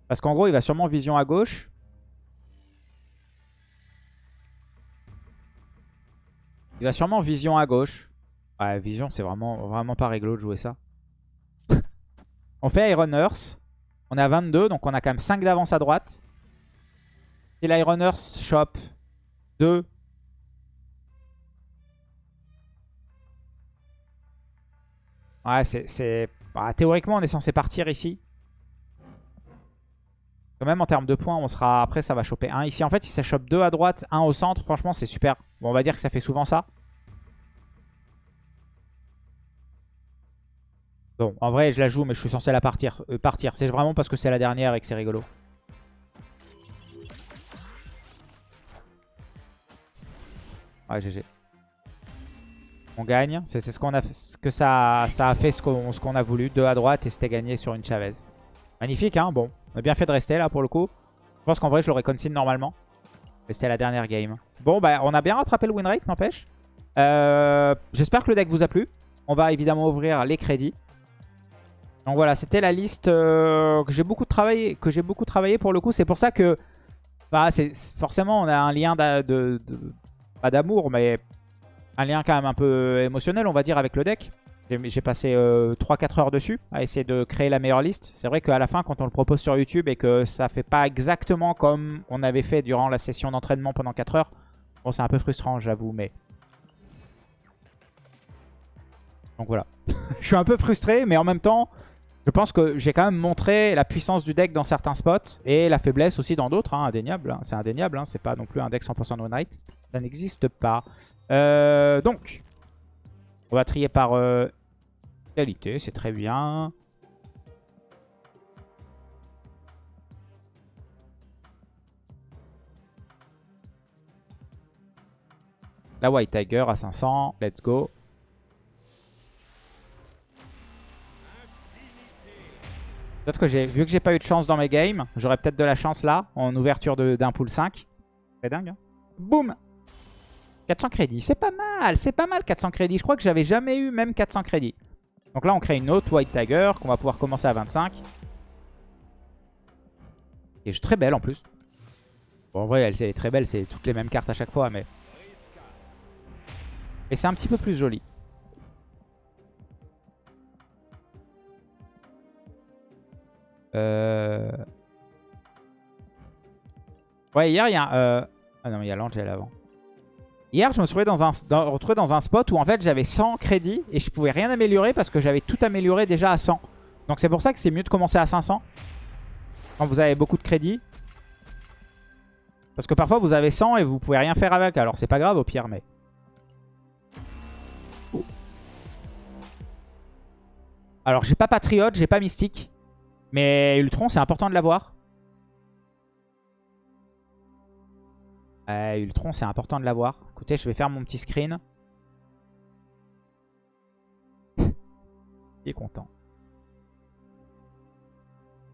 Parce qu'en gros, il va sûrement vision à gauche. Il va sûrement vision à gauche. Ouais, vision, c'est vraiment, vraiment pas réglo de jouer ça. on fait Iron Earth. On est à 22, donc on a quand même 5 d'avance à droite. Si l'Iron Earth shop 2. Ouais, c'est... Bah, théoriquement, on est censé partir ici. Quand même, en termes de points, on sera après, ça va choper 1. Ici, en fait, si ça chope 2 à droite, 1 au centre, franchement, c'est super. Bon, on va dire que ça fait souvent ça. Bon, en vrai, je la joue, mais je suis censé la partir. Euh, partir. C'est vraiment parce que c'est la dernière et que c'est rigolo. Ouais, GG. On gagne. C'est ce qu'on a, que ça, a fait ce qu'on a voulu. 2 à droite et c'était gagné sur une Chavez. Magnifique, hein Bon, on a bien fait de rester là pour le coup. Je pense qu'en vrai, je l'aurais consigne normalement. Mais c'était la dernière game. Bon, bah, on a bien rattrapé le win rate, n'empêche. Euh, J'espère que le deck vous a plu. On va évidemment ouvrir les crédits. Donc voilà, c'était la liste euh, que j'ai beaucoup travaillé, que j'ai beaucoup pour le coup. C'est pour ça que, bah, forcément, on a un lien de, pas d'amour, mais un lien quand même un peu émotionnel, on va dire, avec le deck. J'ai passé 3-4 heures dessus à essayer de créer la meilleure liste. C'est vrai qu'à la fin, quand on le propose sur YouTube et que ça fait pas exactement comme on avait fait durant la session d'entraînement pendant 4 heures, c'est un peu frustrant, j'avoue, mais... Donc voilà. je suis un peu frustré, mais en même temps, je pense que j'ai quand même montré la puissance du deck dans certains spots et la faiblesse aussi dans d'autres, hein, indéniable. hein. C'est indéniable, hein, c'est pas non plus un deck 100% no night. Ça n'existe pas. Euh, donc, on va trier par euh, qualité, c'est très bien. La White Tiger à 500, let's go. Peut-être que j'ai, vu que j'ai pas eu de chance dans mes games, j'aurais peut-être de la chance là, en ouverture d'un pool 5. C'est dingue. Hein Boum 400 crédits, c'est pas mal, c'est pas mal 400 crédits. Je crois que j'avais jamais eu même 400 crédits. Donc là, on crée une autre White Tiger qu'on va pouvoir commencer à 25. Et est très belle en plus. Bon, en vrai, elle est très belle, c'est toutes les mêmes cartes à chaque fois, mais... Et c'est un petit peu plus joli. Euh... Ouais, hier, il y a... euh, Ah non, il y a l'Angel avant. Hier, je me suis dans, un, retrouvé dans un spot où en fait j'avais 100 crédits et je pouvais rien améliorer parce que j'avais tout amélioré déjà à 100. Donc c'est pour ça que c'est mieux de commencer à 500 quand vous avez beaucoup de crédits. Parce que parfois vous avez 100 et vous pouvez rien faire avec. Alors c'est pas grave au pire, mais... Alors j'ai pas Patriote, j'ai pas Mystique. Mais Ultron, c'est important de l'avoir. Euh, Ultron, c'est important de l'avoir. Écoutez, je vais faire mon petit screen. Il est content.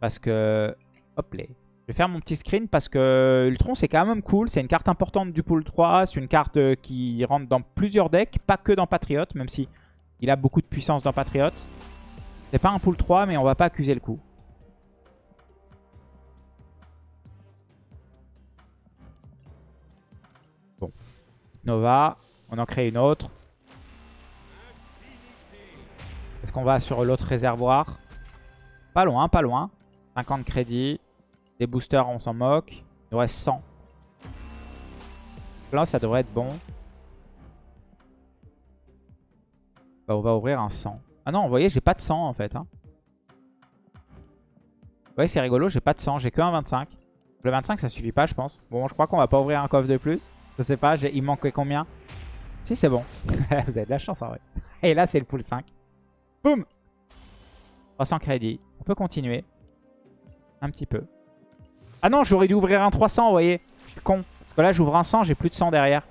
Parce que... Hop là. Je vais faire mon petit screen parce que Ultron, c'est quand même cool. C'est une carte importante du pool 3. C'est une carte euh, qui rentre dans plusieurs decks. Pas que dans Patriot, même si il a beaucoup de puissance dans Patriot. C'est pas un pool 3, mais on va pas accuser le coup. Nova. On en crée une autre. Est-ce qu'on va sur l'autre réservoir? Pas loin, pas loin. 50 crédits. Des boosters, on s'en moque. Il nous reste 100. Là, ça devrait être bon. Bah, on va ouvrir un 100. Ah non, vous voyez, j'ai pas de 100 en fait. Hein. Vous voyez, c'est rigolo, j'ai pas de 100. J'ai que un 25. Le 25, ça suffit pas, je pense. Bon, je crois qu'on va pas ouvrir un coffre de plus. Je sais pas, il manquait combien? Si, c'est bon. Vous avez de la chance en vrai. Et là, c'est le pool 5. Boum 300 crédits. On peut continuer. Un petit peu. Ah non, j'aurais dû ouvrir un 300, vous voyez. Je suis con. Parce que là, j'ouvre un 100, j'ai plus de 100 derrière.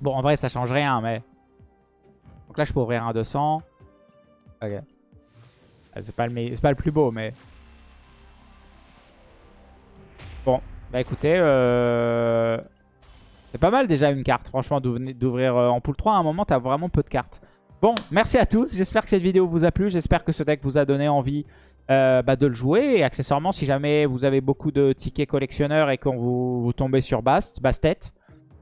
Bon, en vrai, ça change rien, mais... Donc là, je peux ouvrir un 200. Ok. Ah, C'est pas, le pas le plus beau, mais... bah écoutez, euh... c'est pas mal déjà une carte, franchement, d'ouvrir euh, en pool 3. À un moment, t'as vraiment peu de cartes. Bon, merci à tous. J'espère que cette vidéo vous a plu. J'espère que ce deck vous a donné envie euh, bah, de le jouer. Et accessoirement, si jamais vous avez beaucoup de tickets collectionneurs et quand vous, tombez sur Bast, Bastet,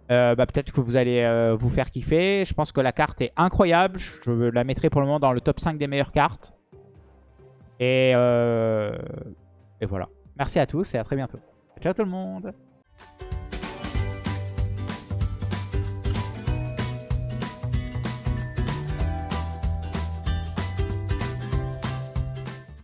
bah, peut-être que vous allez vous faire kiffer. Je pense que la carte est incroyable. Je la mettrai pour le moment dans le top 5 des meilleures cartes. Et voilà. Merci à tous et à très bientôt. Ciao tout le monde